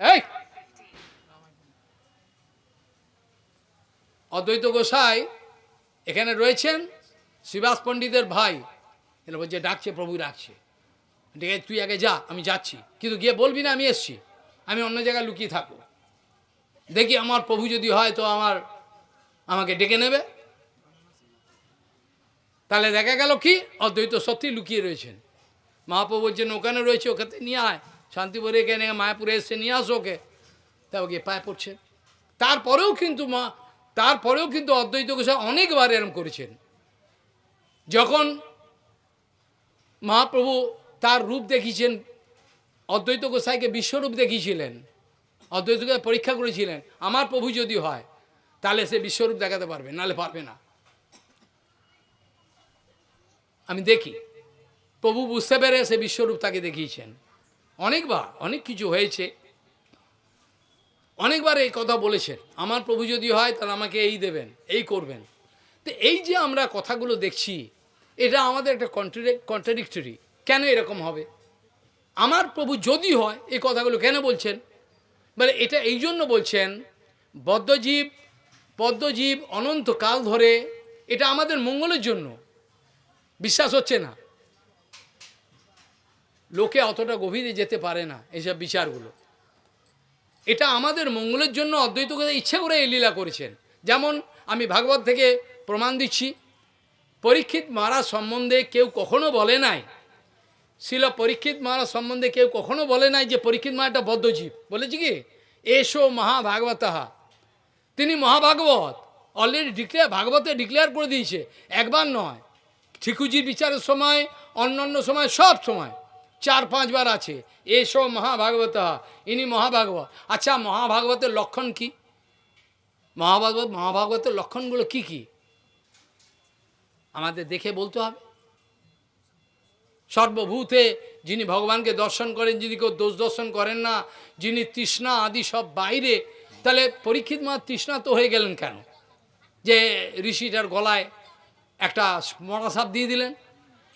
এই! অদ্বৈত গোসাই এখানে রয়েছেন শিবাস পণ্ডিতের ভাই। এরা বলছে, ডাকছে, প্রভু ডাকছে। ঠিক আছে, তুই আগে যা, আমি যাচ্ছি। কিন্তু গিয়ে বলবি না, আমি এসছি। আমি অন্য জায়গায় লুকিয়ে থাকব। দেখি আমার প্রভু যদি হয়, তো আমার আমাকে ডেকে নেবে। তাহলে দেখা গেল কি? অদ্বৈত সত্যি লুকিয়ে রয়েছেন। মহাপ্রভু বলছেন, ওখানে রয়েছে, ওখানে নিয়ে আয়। শান্তিপুরে এখানে মায়াপুরে এসে নিয়ে আসো ওকে। তা ওকে পায়ে পড়ছে। তারপরেও কিন্তু মা, তারপরেও কিন্তু অদ্বৈত গোসাই অনেকবার এরম করেছেন। যখন মহাপ্রভু তার রূপ দেখিয়েছেন, অদ্বৈত গোসাইকে বিশ্বরূপ দেখিয়েছিলেন, অদ্বৈত পরীক্ষা করেছিলেন, আমার প্রভু যদি হয়, তাহলে সে বিশ্বরূপ দেখাতে পারবে, নাহলে পারবে না। আমি দেখি। প্রভু বুঝতে পেরে সে বিশ্বরূপ তাকে দেখিয়েছেন। অনেকবার, অনেক কিছু হয়েছে। অনেকবার এই কথা বলেছেন। আমার প্রভু যদি হয়, তাহলে আমাকে এই দেবেন, এই করবেন। তো এই যে আমরা কথাগুলো দেখছি, এটা আমাদের একটা কন্ট্রাডিক্টরি কেন এরকম হবে? আমার প্রভু যদি হয়, এই কথাগুলো কেন বলছেন? মানে এটা এই জন্য বলছেন, বদ্ধজীব, পদ্মজীব অনন্তকাল ধরে এটা আমাদের মঙ্গলের জন্য। বিশ্বাস হচ্ছে না। লোকে অতটা গভীরে যেতে পারে না এইসব বিচারগুলো। এটা আমাদের মঙ্গলের জন্য অদ্বৈত কথা ইচ্ছে করে এই লীলা করেছেন। যেমন আমি ভাগবত থেকে প্রমাণ দিচ্ছি, পরীক্ষিত মহারাজ সম্বন্ধে কেউ কখনো বলে নাই ছিল পরীক্ষিত মহারাজ সম্বন্ধে কেউ কখনো বলে নাই যে পরীক্ষিত মা একটা বদ্ধজীব। বলেছি কি? এসো মহাভাগবতাহা তিনি মহাভাগবত অলরেডি ডিক্লেয়ার ভাগবতে ডিক্লেয়ার করে দিয়েছে। একবার নয় ঠিকুজির বিচারের সময় অন্য অন্য সময়, সব সময়। চার পাঁচবার আছে। এসো মহাভাগবত, ইনি মহাভাগবত। আচ্ছা মহাভাগবতের লক্ষণ কি? মহাভাগবত, মহাভাগবতের লক্ষণগুলো কি কি? আমাদের দেখে বলতে হবে। সর্বভূতে যিনি ভগবানকে দর্শন করেন, যিনি কেউ দোষ দর্শন করেন না, যিনি তৃষ্ণা আদি সব বাইরে, তাহলে পরীক্ষিত মা তৃষ্ণা তো হয়ে গেলেন কেন? যে ঋষিটার গলায় একটা মরা সাপ দিয়ে দিলেন।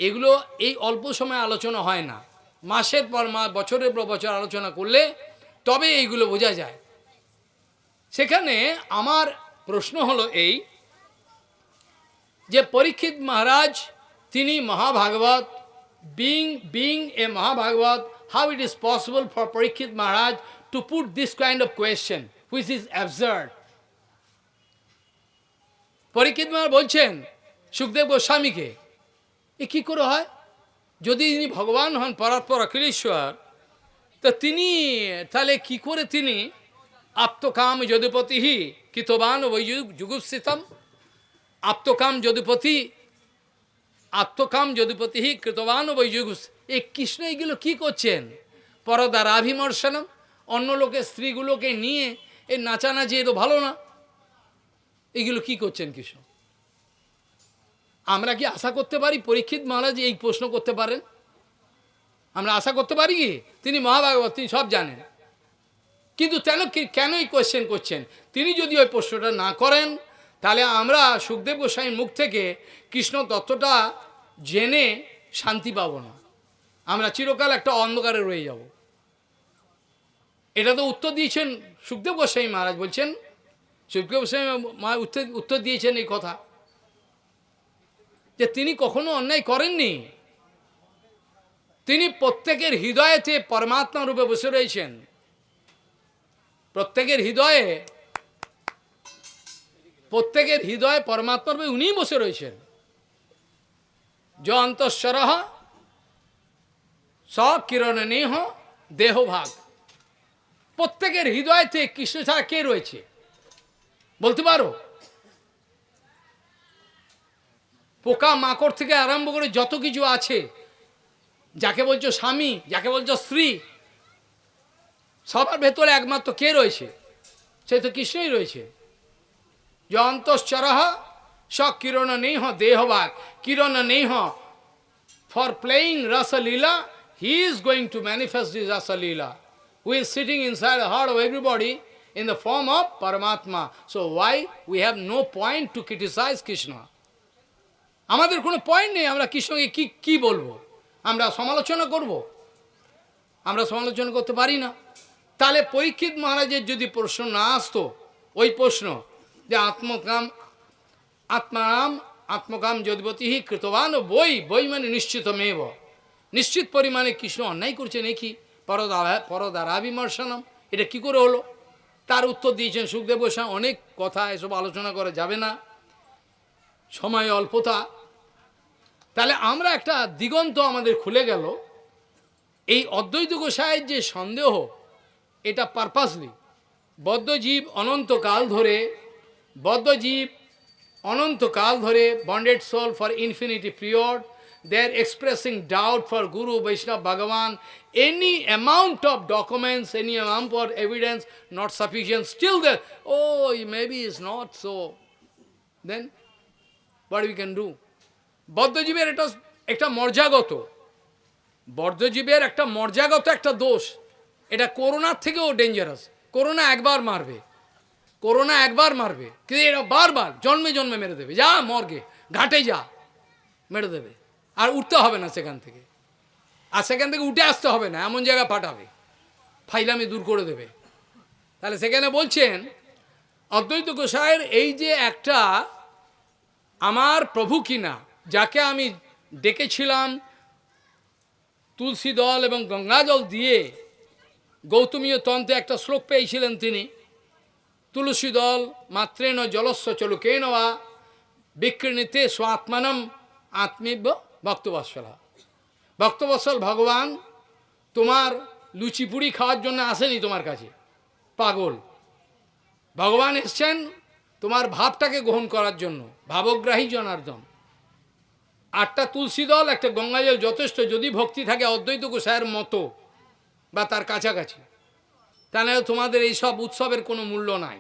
এগুলো এই অল্প সময় আলোচনা হয় না। মাসের পর মাস, বছরের পর বছর আলোচনা করলে তবে এইগুলো বোঝা যায়। সেখানে আমার প্রশ্ন হলো এই যে পরীক্ষিত মহারাজ, তিনি মহাভাগবত being being a mahabhagavat how it is possible for Parikshit Maharaj to put this kind of question which is absurd Parikshit Maharaj বলছেন সুখদেব গোস্বামীকে। এ কী করে হয়? যদি ইনি ভগবান হন পরাৎপর অখিলেশ্বর, তো তিনি, তাহলে কি করে তিনি আপ্তকাম যদুপতি কৃতবান ওই যুগুস্থিতম আপ্তকাম যদুপতি আত্মকাম যদুপতি কৃতবান ওই যুগ এই কৃষ্ণ এগুলো কী করছেন? পরদারাভিমর্শনম। অন্য লোকের স্ত্রীগুলোকে নিয়ে এই নাচানাচি এ তো ভালো না। এগুলো কি করছেন কৃষ্ণ? আমরা কি আশা করতে পারি? পরীক্ষিত মহারাজ এই প্রশ্ন করতে পারেন। আমরা আশা করতে পারি কি? তিনি মহাভাগবত, তিনি সব জানেন। কিন্তু কেন কেন এই কোয়েশ্চেন করছেন? তিনি যদি ওই প্রশ্নটা না করেন, তাহলে আমরা সুখদেব গোস্বামীর মুখ থেকে কৃষ্ণ তত্ত্বটা জেনে শান্তি পাব না। আমরা চিরকাল একটা অন্ধকারে রয়ে যাব। এটা তো উত্তর দিয়েছেন সুখদেব গোস্বামী মহারাজ বলছেন। সুখদেব গোস্বামী উত্তর দিয়েছেন এই কথা। যে তিনি কখনো অন্যায় করেননি। তিনি প্রত্যেকের হৃদয়েতে পরমাত্মা রূপে বসে রয়েছেন। প্রত্যেকের হৃদয়ে প্রত্যেকের হৃদয়ে পরমাত্মা রূপে উনিই বসে রয়েছেন। য অন্তঃস্বর স কিরণ নেহ দেহভাগ। প্রত্যেকের হৃদয়তে কৃষ্ণ ছাড়া কে রয়েছে? বলতে পারো? পোকা মাকড় থেকে আরম্ভ করে যত কিছু আছে, যাকে বলছো স্বামী, যাকে বলছো স্ত্রী, সবার ভেতরে একমাত্র কে রয়েছে? সে তো কৃষ্ণই রয়েছে। যন্তঃরহ স কিরণ নেই হ দেহবাক, কিরণ নেই হ for playing raslila, he is going to manifest is raslila. We is sitting inside heart of everybody in the form of paramatma. So why we have no point to criticise Krishna. আমাদের কোনো পয়েন্ট নেই, আমরা কৃষ্ণকে কী কী বলব? আমরা সমালোচনা করব? আমরা সমালোচনা করতে পারি না। তাহলে পরীক্ষিত মহারাজের যদি প্রশ্ন না আসতো, ওই প্রশ্ন যে আত্মকাম, আত্মারাম, আত্মকাম যদবতী কৃতবান বই বই মানে নিশ্চিত মেব নিশ্চিত পরিমাণে কৃষ্ণ অন্যায় করছে নাকি? পরদারা পরদারা বিমর্শনম এটা কি করে হলো? তার উত্তর দিয়েছেন সুখদেব গোস্বামী, অনেক কথা এসব আলোচনা করা যাবে না। সময় অল্পতা তাহলে আমরা একটা দিগন্ত আমাদের খুলে গেল। এই অদ্বৈত গোসাইয়ের যে সন্দেহ, এটা পারপাসলি বদ্ধজীব অনন্তকাল ধরে, বদ্ধজীব অনন্তকাল ধরে bonded soul for infinity period they are expressing doubt for guru Vaishnava Bhagavan any amount of documents any amount of evidence not sufficient still the oh maybe is not so then what we can do বদ্ধজীবের এটা একটা মর্যাগত। বদ্ধজীবের একটা মর্যাগত একটা দোষ। এটা করোনার থেকেও ডেঞ্জারাস করোনা একবার মারবে। করোনা একবার মারবে। কিন্তু এটা বারবার জন্মে জন্মে মেরে দেবে। যা মর্গে, ঘাটে যা, মেরে দেবে। আর উঠতে হবে না সেখান থেকে। আর সেখান থেকে উঠে আসতে হবে না, এমন জায়গায় পাঠাবে। ফাইলামি দূর করে দেবে। তাহলে সেখানে বলছেন, অদ্বৈত গোসাইয়ের এই যে একটা, আমার প্রভু কিনা যাকে আমি ডেকেছিলাম তুলসী দল এবং গঙ্গা জল দিয়ে গৌতমীয় তন্ত্রে একটা শ্লোক পেয়েছিলেন তিনি, তুলসী দল মাত্রেন জলস্ব চলুকেন বা বিকৃণীতে স্বাত্মানম আত্মীব্য ভক্তবৎসলা। ভক্তবৎসল, ভগবান, তোমার লুচি পুরি খাওয়ার জন্য আসেনি তোমার কাছে, পাগল। ভগবান এসছেন তোমার ভাবটাকে গ্রহণ করার জন্য, ভাবগ্রাহী জনার্দন। আটটা তুলসী দল, একটা গঙ্গাজল যথেষ্ট, যদি ভক্তি থাকে অদ্বৈত গোসাইয়ের মতো, বা তার কাছাকাছি। তাহলে তোমাদের এইসব উৎসবের কোনো মূল্য নাই।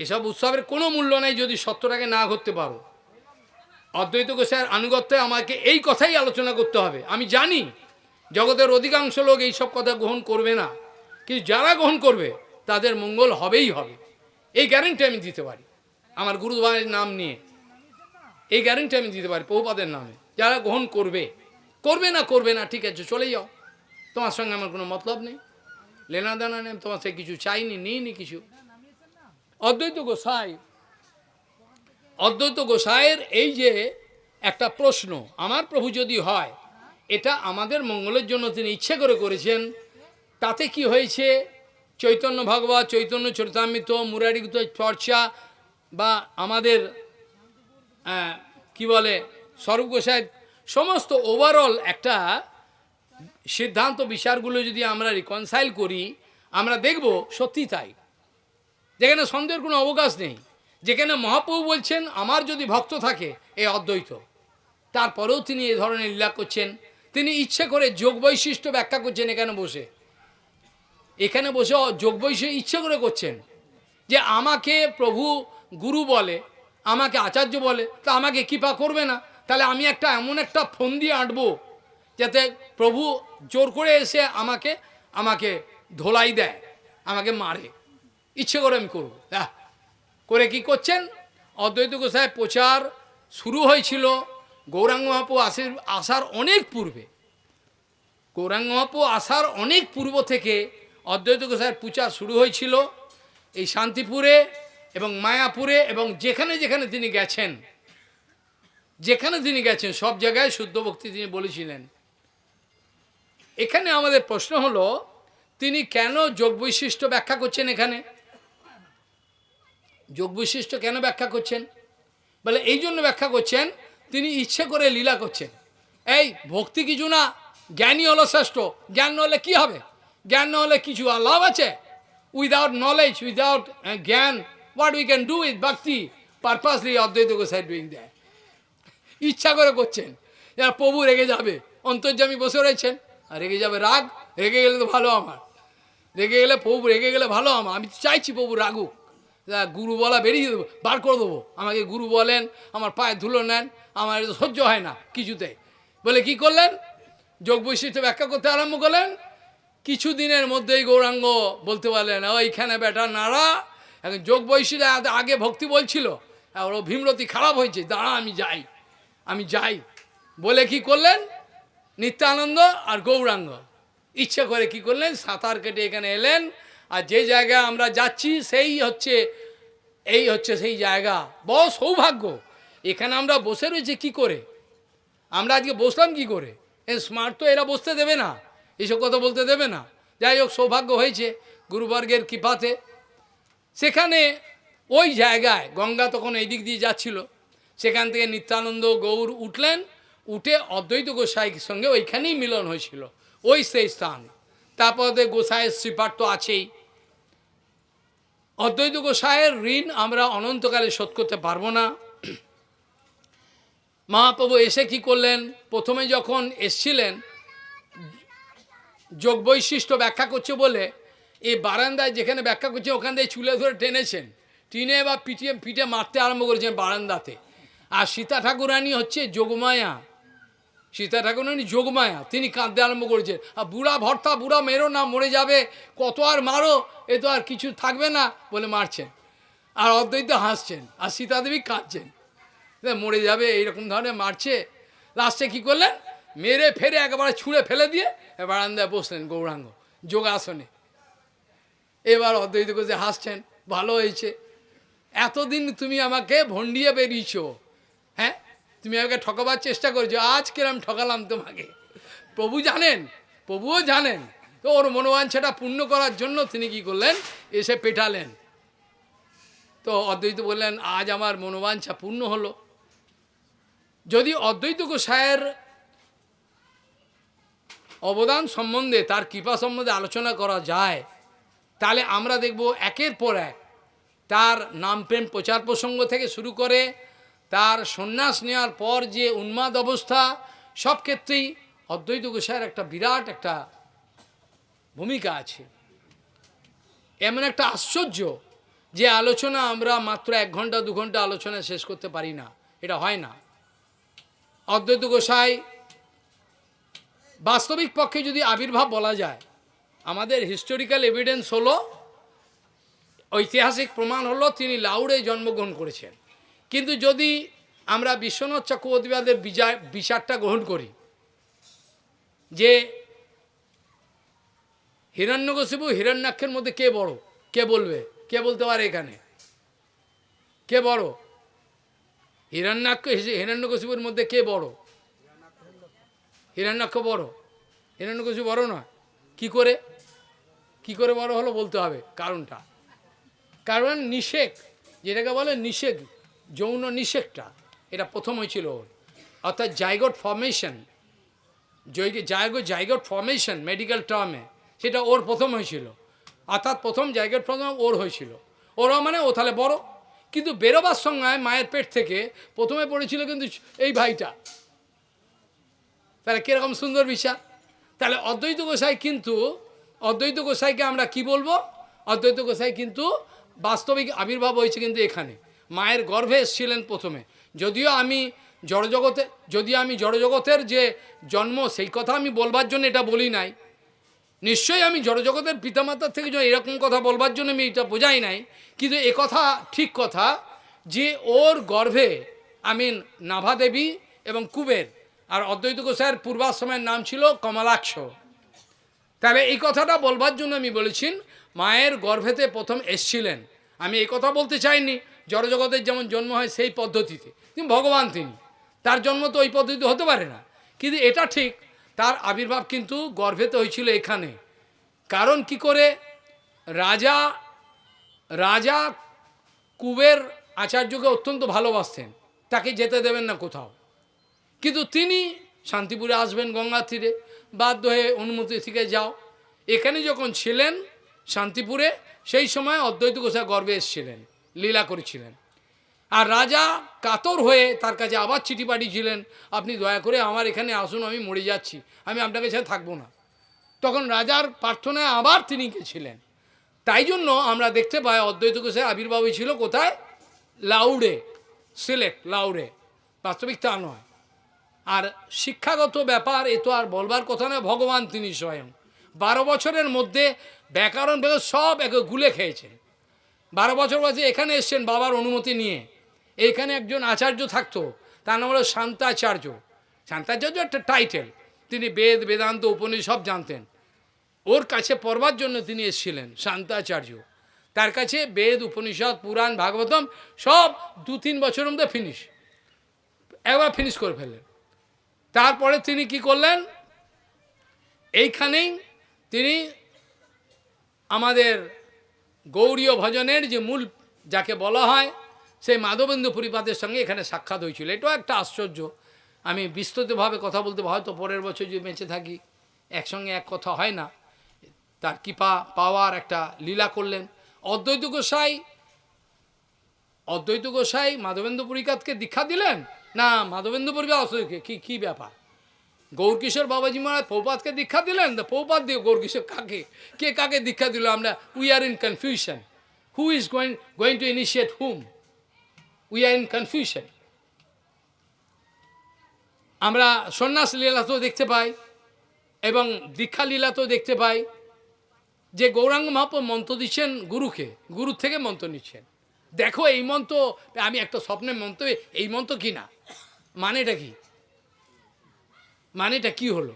এইসব উৎসবের কোনো মূল্য নাই যদি সত্যটাকে না করতে পারো। অদ্বৈত গোসাইয়ের আনুগত্যে আমাকে এই কথাই আলোচনা করতে হবে। আমি জানি জগতের অধিকাংশ লোক এইসব কথা গ্রহণ করবে না, কিন্তু যারা গ্রহণ করবে, তাদের মঙ্গল হবেই হবে। এই গ্যারেন্টি আমি দিতে পারি। আমার গুরুভাইয়ের নাম নিয়ে। এই গ্যারেন্টি আমি দিতে পারি বহুপাদের নামে। যারা গ্রহণ করবে করবে না করবে না, ঠিক আছে, চলে যাও। তোমার সঙ্গে আমার কোনো মতলব নেই। লেনা দেনা নেই, তোমার সে কিছু চাইনি, নিইনি কিছু। অদ্বৈত গোসাই, অদ্বৈত গোসাইয়ের এই যে একটা প্রশ্ন, আমার প্রভু যদি হয়, এটা আমাদের মঙ্গলের জন্য তিনি ইচ্ছে করে করেছেন, তাতে কি হয়েছে? চৈতন্য ভগবত, চৈতন্য চরিতামৃত, মুরারিগত চর্চা বা আমাদের কি বলে, স্বরূপ গোসাই সমস্ত ওভারঅল একটা সিদ্ধান্ত বিচারগুলো যদি আমরা রিকনসাইল করি, আমরা দেখব সত্যি তাই। যেখানে সন্দেহের কোনো অবকাশ নেই। যেখানে মহাপ্রভু বলছেন, আমার যদি ভক্ত থাকে এই অদ্বৈত। তারপরেও তিনি এ ধরনের লীলা করছেন। তিনি ইচ্ছে করে যোগ বৈশিষ্ট্য ব্যাখ্যা করছেন এখানে বসে। এখানে বসে যোগ বৈশিষ্ট্য ইচ্ছে করে করছেন। যে আমাকে প্রভু গুরু বলে আমাকে আচার্য বলে, তা আমাকে কৃপা করবে না। তাহলে আমি একটা এমন একটা ফোন দিয়ে আঁটবো যাতে প্রভু জোর করে এসে আমাকে আমাকে ধোলাই দেয়, আমাকে মারে। ইচ্ছে করে আমি করব। হ্যাঁ করে কি করছেন? অদ্বৈত গোসাই প্রচার শুরু হয়েছিল গৌরাঙ্গ মহাপু আসের, আসার অনেক পূর্বে। গৌরাঙ্গ মহাপু আসার অনেক পূর্ব থেকে অদ্বৈত গোসাইয়ের প্রচার শুরু হয়েছিল এই শান্তিপুরে। এবং মায়াপুরে এবং যেখানে যেখানে তিনি গেছেন, যেখানে তিনি গেছেন, সব জায়গায় শুদ্ধ ভক্তি তিনি বলেছিলেন। এখানে আমাদের প্রশ্ন হলো, তিনি কেন যোগ বৈশিষ্ট্য ব্যাখ্যা করছেন এখানে? যোগ বৈশিষ্ট্য কেন ব্যাখ্যা করছেন? বলে, এই জন্য ব্যাখ্যা করছেন, তিনি ইচ্ছে করে লীলা করছেন। এই, ভক্তি কিছু না, জ্ঞানী হলো শ্রেষ্ঠ, জ্ঞান হলে কী হবে? জ্ঞান হলে কিছু লাভ আছে? Without knowledge without gyan what we can do with bhakti purposely অদ্বৈত গোসাই ডুইং দেয় ইচ্ছা করে করছেন যারা প্রভু রেগে যাবে অন্তর্যামী বসে রয়েছেন আর রেগে যাবে রাগ রেগে গেলে তো ভালো আমার রেগে গেলে প্রভু রেগে গেলে ভালো আমার আমি চাইছি প্রভু রাগুক গুরু বলা বেরিয়ে দেবো বার করে দেবো আমাকে গুরু বলেন আমার পায়ে ধুলো নেন আমার এটা সহ্য হয় না কিছুতে বলে কি করলেন যোগ বৈশিষ্ট্য ব্যাখ্যা করতে আরম্ভ করলেন কিছু দিনের মধ্যেই গৌরাঙ্গ বলতে পারলেন ওইখানে বেটা নাড়া এখন যোগ আ- আগে ভক্তি বলছিল, আর ও ভীমরতি খারাপ হয়েছে, দাঁড়া, আমি যাই আমি যাই। বলে কি করলেন? নিত্যানন্দ আর গৌরাঙ্গ। ইচ্ছে করে কি করলেন? সাঁতার কেটে এখানে এলেন, আর যে জায়গায় আমরা যাচ্ছি, সেই হচ্ছে, এই হচ্ছে সেই জায়গা। বড় সৌভাগ্য। এখানে আমরা বসে রয়েছি কি করে? আমরা আজকে বসলাম কি করে? এ স্মার্ট তো এরা বসতে দেবে না, এসব কথা বলতে দেবে না। যাই হোক, সৌভাগ্য হয়েছে, গুরুবর্গের কৃপাতে। সেখানে ওই জায়গায় গঙ্গা তখন এই দিক দিয়ে যাচ্ছিল। সেখান থেকে নিত্যানন্দ গৌর উঠলেন, উঠে অদ্বৈত গোসাইয়ের সঙ্গে ওইখানেই মিলন হয়েছিল, ওই সেই স্থান। তারপর গোসাইয়ের শ্রীপাঠ তো আছেই। অদ্বৈত গোসাইয়ের ঋণ আমরা অনন্তকালে শোধ করতে পারব না। মহাপ্রভু এসে কি করলেন? প্রথমে যখন এসছিলেন যোগ বৈশিষ্ট্য ব্যাখ্যা করছে বলে এই বারান্দায় যেখানে ব্যাখ্যা করছে, ওখান থেকে চুলে ধরে টেনেছেন। টিনে বা পিটিয়ে পিঠে মারতে আরম্ভ করেছেন বারান্দাতে। আর সীতা ঠাকুরানী হচ্ছে যোগমায়া। সীতা ঠাকুরানী যোগমায়া, তিনি কাঁদতে আরম্ভ করেছেন। আর বুড়া ভর্তা, বুড়া মেরো না, মরে যাবে, কত আর মারো, এ তো আর কিছু থাকবে না বলে মারছেন। আর অদ্বৈত হাসছেন, আর সীতাদেবী কাঁদছেন। মরে যাবে, এইরকম ধরনের মারছে। লাস্টে কি করলেন? মেরে ফেরে একেবারে ছুঁড়ে ফেলে দিয়ে এ বারান্দায় বসলেন গৌরাঙ্গ, যোগাসনে। এবার অদ্বৈত কোষে হাসছেন, ভালো হয়েছে। এতদিন তুমি আমাকে ভন্ডিয়ে বেরিয়েছ হ্যাঁ? তুমি আমাকে ঠকাবার চেষ্টা করেছ, আজ কিরম ঠকালাম তোমাকে? প্রভু জানেন, প্রভুও জানেন, তো ওর মনোবাঞ্ছাটা পূর্ণ করার জন্য তিনি কি করলেন? এসে পেটালেন। তো অদ্বৈত বললেন, আজ আমার মনোবাঞ্ছা পূর্ণ হলো। যদি অদ্বৈত গোসাইয়ের অবদান সম্বন্ধে, তার কৃপা সম্বন্ধে আলোচনা করা যায় তাহলে আমরা দেখব একের পর এক। তার নাম প্রেম প্রচার প্রসঙ্গ থেকে শুরু করে তার সন্ন্যাস নেওয়ার পর যে উন্মাদ অবস্থা, সব ক্ষেত্রেই অদ্বৈত গোসাইয়ের একটা বিরাট একটা ভূমিকা আছে। এমন একটা আশ্চর্য যে আলোচনা আমরা মাত্র এক ঘণ্টা, দু ঘণ্টা আলোচনা শেষ করতে পারি না। এটা হয় না। অদ্বৈত গোসাই বাস্তবিক পক্ষে যদি আবির্ভাব বলা যায় আমাদের হিস্টোরিক্যাল এভিডেন্স হলো, ঐতিহাসিক প্রমাণ হলো তিনি লাউড়ে জন্মগ্রহণ করেছেন। কিন্তু যদি আমরা বিশ্বনাথ চক্রবর্তীবাদের বিজয় বিচারটা গ্রহণ করি, যে হিরণ্যকশিপু হিরণ্যাক্ষের মধ্যে কে বড়? কে বলবে? কে বলতে পারে এখানে? কে বড়? হিরণ্যাক্ষ, হিরণ্যকশিপুর মধ্যে কে বড়? হিরণ্যাক্ষ বড়। হিরণ্যকশিপু বড় নয়। কি করে? কি করে বড় হলো বলতে হবে? কারণটা। কারণ নিষেক, যেটাকে বলে নিষেক, যৌন নিষেকটা, এটা প্রথম হয়েছিল ওর। অর্থাৎ জাইগট ফর্মেশন জায়গো জাইগট ফর্মেশন মেডিকেল টার্মে সেটা ওর প্রথম হয়েছিল। অর্থাৎ প্রথম জায়গট প্রথম ওর হয়েছিল। ওরা মানে ও তাহলে বড়। কিন্তু বেরোবার সময় মায়ের পেট থেকে প্রথমে পড়েছিল কিন্তু এই ভাইটা। তাহলে কীরকম সুন্দর বিচার? তাহলে অদ্বৈত গোসাই কিন্তু অদ্বৈত গোসাইকে আমরা কি বলব? অদ্বৈত গোসাই কিন্তু বাস্তবিক আবির্ভাব হয়েছে কিন্তু এখানে। মায়ের গর্ভে এসেছিলেন প্রথমে। যদিও আমি জড়জগতে, যদিও আমি জড়জগতের যে জন্ম, সেই কথা আমি বলবার জন্য এটা বলি নাই। নিশ্চয়ই আমি জড়জগতের পিতামাতার থেকে যে এরকম কথা বলবার জন্য আমি এটা বোঝাই নাই, কিন্তু এ কথা ঠিক কথা যে ওর গর্ভে আমি নাভা দেবী এবং কুবের, আর অদ্বৈত গোসাইয়ের পূর্বাশ্রমের নাম ছিল কমলাক্ষ। তাহলে এই কথাটা বলবার জন্য আমি বলেছি, মায়ের গর্ভেতে প্রথম এসছিলেন। আমি এই কথা বলতে চাইনি, জড়জগতের যেমন জন্ম হয় সেই পদ্ধতিতে। তিনি ভগবান তিনি। তার জন্ম তো ওই পদ্ধতি হতে পারে না। কিন্তু এটা ঠিক, তার আবির্ভাব কিন্তু গর্ভেতে হয়েছিল এখানে। কারণ কি করে? রাজা রাজা কুবের আচার্যকে অত্যন্ত ভালোবাসতেন। তাকে যেতে দেবেন না কোথাও। কিন্তু তিনি শান্তিপুরে আসবেন গঙ্গার তীরে। বাধ্য হয়ে অনুমতি থেকে যাও। এখানে যখন ছিলেন শান্তিপুরে, সেই সময় অদ্বৈত গোসাই গর্বে এসেছিলেন, লীলা করেছিলেন। আর রাজা কাতর হয়ে তার কাছে আবার চিঠি পাঠিয়েছিলেন, আপনি দয়া করে আমার এখানে আসুন, আমি মরে যাচ্ছি, আমি আপনাকে ছেড়ে থাকব না। তখন রাজার প্রার্থনায় আবার তিনি গেছিলেন। তাই জন্য আমরা দেখতে পাই অদ্বৈত ঘোষের আবির্ভাব ছিল কোথায়? লাউড়ে, সিলেট, লাউড়ে। বাস্তবিক তা নয়। আর শিক্ষাগত ব্যাপার, এ তো আর বলবার কথা নয়, ভগবান তিনি স্বয়ং। বারো বছরের মধ্যে ব্যাকরণ বেগ সব একে গুলে খেয়েছেন। বারো বছর বয়সে এখানে এসছেন বাবার অনুমতি নিয়ে। এখানে একজন আচার্য থাকতো, তার নাম হলো শান্তাচার্য। শান্তাচার্য একটা টাইটেল। তিনি বেদ, বেদান্ত, উপনিষদ জানতেন। ওর কাছে পড়বার জন্য তিনি এসেছিলেন, শান্তাচার্য। তার কাছে বেদ, উপনিষদ, পুরাণ, ভাগবতম সব দু তিন বছরের মধ্যে ফিনিশ একবার ফিনিশ করে ফেললেন। তারপরে তিনি কি করলেন? এইখানেই তিনি আমাদের গৌরীয় ভজনের যে মূল যাকে বলা হয়, সেই মাধবেন্দ্র পরিপাতের সঙ্গে এখানে সাক্ষাৎ হয়েছিল। এটাও একটা আশ্চর্য। আমি বিস্তৃতভাবে কথা বলতে হয়তো পরের বছর যদি বেঁচে থাকি, একসঙ্গে এক কথা হয় না। তার কৃপা পাওয়ার একটা লীলা করলেন। অদ্বৈত গোসাই অদ্বৈত গোসাই মাধবেন্দ্র পরিকাতকে দীক্ষা দিলেন? না মাধবেন্দ্র পরিকাত অসুখে কি, কী ব্যাপার? গৌরকিশোর বাবাজি মহারাজ পৌপাতকে দীক্ষা দিলেন? তো পৌপাত দিয়ে গৌরকিশোর কাকে, কে কাকে দীক্ষা দিল? আমরা we are in confusion who is going going to initiate whom we are in confusion আমরা সন্ন্যাস লীলাতেও দেখতে পাই এবং দীক্ষা লীলাতেও দেখতে পাই যে গৌরাঙ্গ মহাপ্রভ মন্ত্র দিচ্ছেন গুরুকে, গুরুর থেকে মন্ত্র নিচ্ছেন। দেখো, এই মন্ত্র, আমি একটা স্বপ্নের মন্ত্র, এই মন্ত্র কি না? মানেটা কি? মানেটা কি হলো?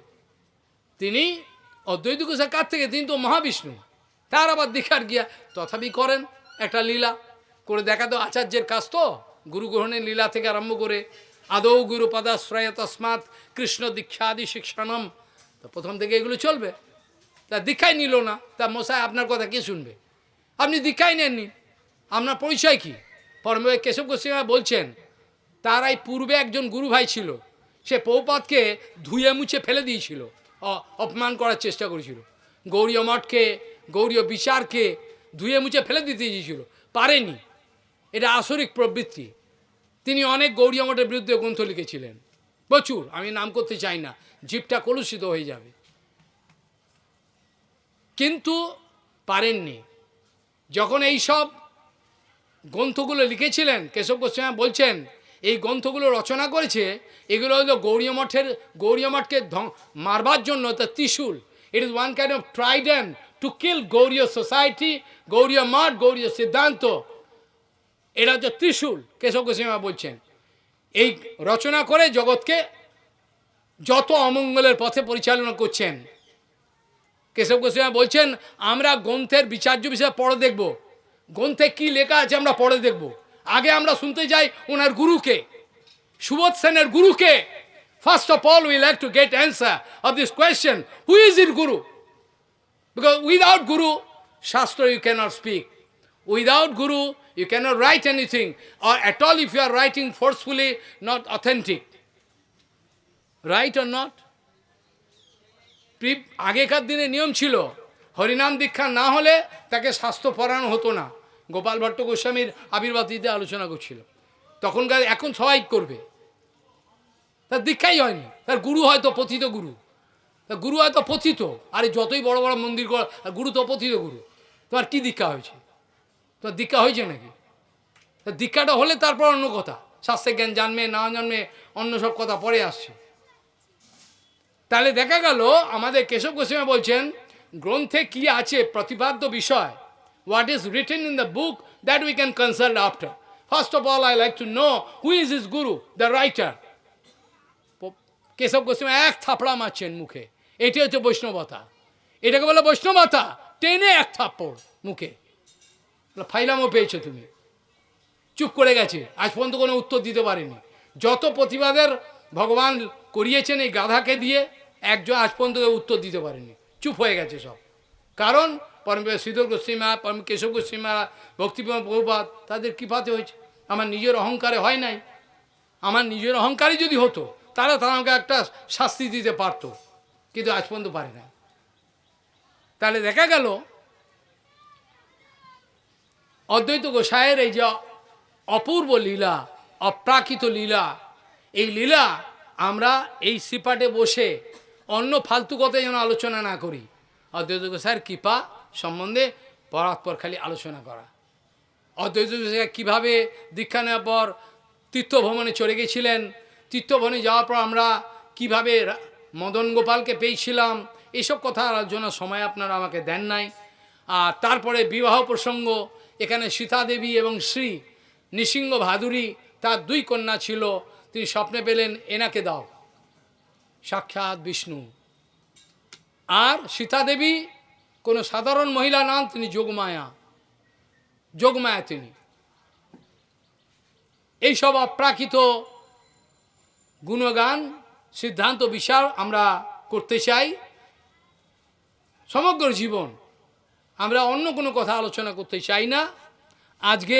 তিনি অদ্বৈত গোসাই কার থেকে? তিনি তো মহাবিষ্ণু। তার আবার দীক্ষার গিয়া তথাপি করেন একটা লীলা। করে দেখা তো আচার্যের কাজ তো। গুরু গ্রহণের লীলা থেকে আরম্ভ করে আদৌ গুরু পদাশ্রয় তসমাৎ কৃষ্ণ দীক্ষাদি শিক্ষণম তো প্রথম থেকে এগুলো চলবে। তা দীক্ষাই নিল না। তা মশাই আপনার কথা কে শুনবে? আপনি দীক্ষাই নেননি। আপনার পরিচয় কি? পরম কেশব গোস্বামী বলছেন তার এই পূর্বে একজন গুরু ভাই ছিল। সে পৌপাতকে ধুয়ে মুছে ফেলে দিয়েছিল। অপমান করার চেষ্টা করেছিল। গৌরীয় মঠকে, গৌরীয় বিচারকে ধুয়ে মুছে ফেলে দিতে দিয়েছিল পারেনি। এটা আসরিক প্রবৃত্তি। তিনি অনেক গৌরীয় মঠের বিরুদ্ধে গ্রন্থ লিখেছিলেন। প্রচুর, আমি নাম করতে চাই না। জীবটা কলুষিত হয়ে যাবে। কিন্তু পারেননি। যখন এই সব গ্রন্থগুলো লিখেছিলেন, কেশব গোস্বামী বলছেন এই গ্রন্থগুলো রচনা করেছে, এগুলো হলো গৌরীয় মঠের, গৌরীয় মঠকে মারবার জন্য the trishul. It is one kind of trident to kill Gaudiya society Gaudiya মঠ, গৌরীয় সিদ্ধান্ত। এটা হচ্ছে ত্রিশূল, কেশব গোস্বামী বলছেন। এই রচনা করে জগৎকে যত অমঙ্গলের পথে পরিচালনা করছেন। কেশব গোস্বামী বলছেন, আমরা গ্রন্থের বিচার্য বিষয়ে পড়ে দেখব। গ্রন্থে কি লেখা আছে আমরা পড়ে দেখব। আগে আমরা শুনতে যাই ওনার গুরুকে, সুবোধ সেনের গুরুকে। First of all we like to get answer of this question who is it guru because without guru shastra you cannot speak without guru you cannot write anything or at all if you are writing forcefully not authentic right or not আগেকার দিনে নিয়ম ছিল, হরিনাম দীক্ষা না হলে তাকে স্বাস্থ্য পড়ানো হতো না। গোপাল ভট্ট গোস্বামীর আবির্ভাব দিতে আলোচনা করছিল। তখনকার এখন সবাই করবে। তার দীক্ষাই হয়নি। তার গুরু হয়তো পথিত গুরু। তার গুরু হয়তো পথিত। আরে যতই বড় বড় মন্দির কর গুরু তো পথিত গুরু। তোমার কি দীক্ষা হয়েছে? তোমার দীক্ষা হয়েছে নাকি? তা দীক্ষাটা হলে তারপর অন্য কথা। শাস্ত্রের জ্ঞান জানবে, না জানবে, অন্য সব কথা পরে আসছে। তাহলে দেখা গেল, আমাদের কেশব গোস্বামী বলছেন, গ্রন্থে কি আছে প্রতিপাদ্য বিষয়? What is written in the book that we can consult after first of all I like to know who is is guru the writer Keshab Goswami এক থাপড়া মারছেন মুখে। এটি হচ্ছে বৈষ্ণবতা। এটাকে বলে বৈষ্ণবতা। টেনে এক থাপ্পড় মুখে। ফাইলামও পেয়েছ তুমি। চুপ করে গেছে। আজ পর্যন্ত কোনো উত্তর দিতে পারেনি। যত প্রতিবাদের ভগবান করিয়েছেন এই গাধাকে দিয়ে, একজন আজ পর্যন্ত উত্তর দিতে পারেনি। চুপ হয়ে গেছে সব। কারণ পরম শ্রীধর গোস্বীমা পরম কেশব গোস্বীমা ভক্তিপ্রম বহুপাত তাদের কৃপাতে হয়েছে। আমার নিজের অহংকারে হয় নাই। আমার নিজের অহংকারই যদি হতো তাহলে তারা আমাকে একটা শাস্তি দিতে পারতো। কিন্তু আজ পর্যন্ত পারে না তাহলে দেখা গেল, অদ্বৈত গোসাইয়ের এই যে অপূর্ব লীলা, অপ্রাকৃত লীলা, এই লীলা আমরা এই শ্রীপাঠে বসে অন্য ফালতু কথা যেন আলোচনা না করি। অদ্বৈত গোসাইয়ের কৃপা সম্বন্ধে পরাৎপর খালি আলোচনা করা। অদ্বৈত কীভাবে দীক্ষা নেওয়ার পর তীর্থভ্রমণে চলে গেছিলেন, তীর্থভ্রমণে যাওয়ার পর আমরা কীভাবে মদন গোপালকে পেয়েছিলাম, এসব কথা আলোচনার সময় আপনারা আমাকে দেন নাই। আর তারপরে বিবাহ প্রসঙ্গ, এখানে সীতা দেবী এবং শ্রী নৃসিংহ ভাদুরী, তার দুই কন্যা ছিল, তিনি স্বপ্নে পেলেন, এনাকে দাও। সাক্ষাৎ বিষ্ণু। আর সীতা দেবী কোনো সাধারণ মহিলা নাম তিনি যোগমায়া। যোগমায়া তিনি। এইসব অপ্রাকৃত গুণগান, সিদ্ধান্ত, বিচার আমরা করতে চাই। সমগ্র জীবন আমরা অন্য কোনো কথা আলোচনা করতে চাই না। আজকে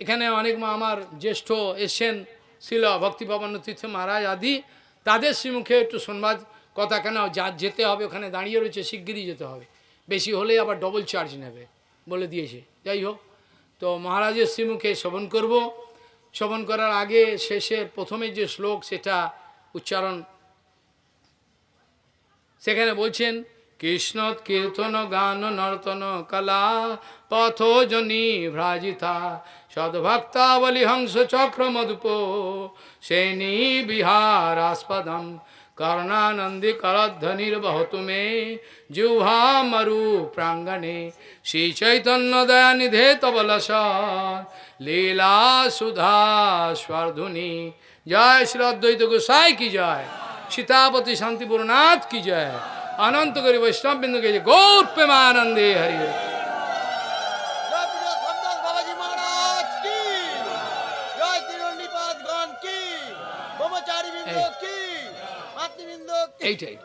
এখানে অনেক আমার জ্যেষ্ঠ এসছেন ছিল ভক্তিভবান তীর্থ মহারাজ আদি। তাদের শ্রীমুখে একটু সংবাদ কথা কেন? যা যেতে হবে ওখানে দাঁড়িয়ে রয়েছে, শিগগিরই যেতে হবে। বেশি হলে আবার ডবল চার্জ নেবে, বলে দিয়েছে। যাই হোক, তো মহারাজের শ্রীমুখে শ্রবণ করব। শ্রবণ করার আগে শেষের প্রথমে যে শ্লোক, সেটা উচ্চারণ। সেখানে বলছেন কৃষ্ণ কীর্তন গান নর্তন কলা পথোজনী ভ্রাজিতা সদ্ভক্তাবলী হংস চক্র মধুপ, সেনী বিহারাস্পদম কর্ণানন্দী করধ্বনির বহতু মে জিহ্বা মরু প্রাঙ্গণে শ্রী চৈতন্য দয়ানিধে তবলস লীলা সুধা স্বর্ধুনি জয় শ্রী অদ্বৈত গোসাই কি জয় সীতাপতি শান্তিপুরনাথ কি জয় অনন্ত করি বৈষ্ণব বিন্দু কে গৌর প্রেমানন্দে হরি Tay Tay.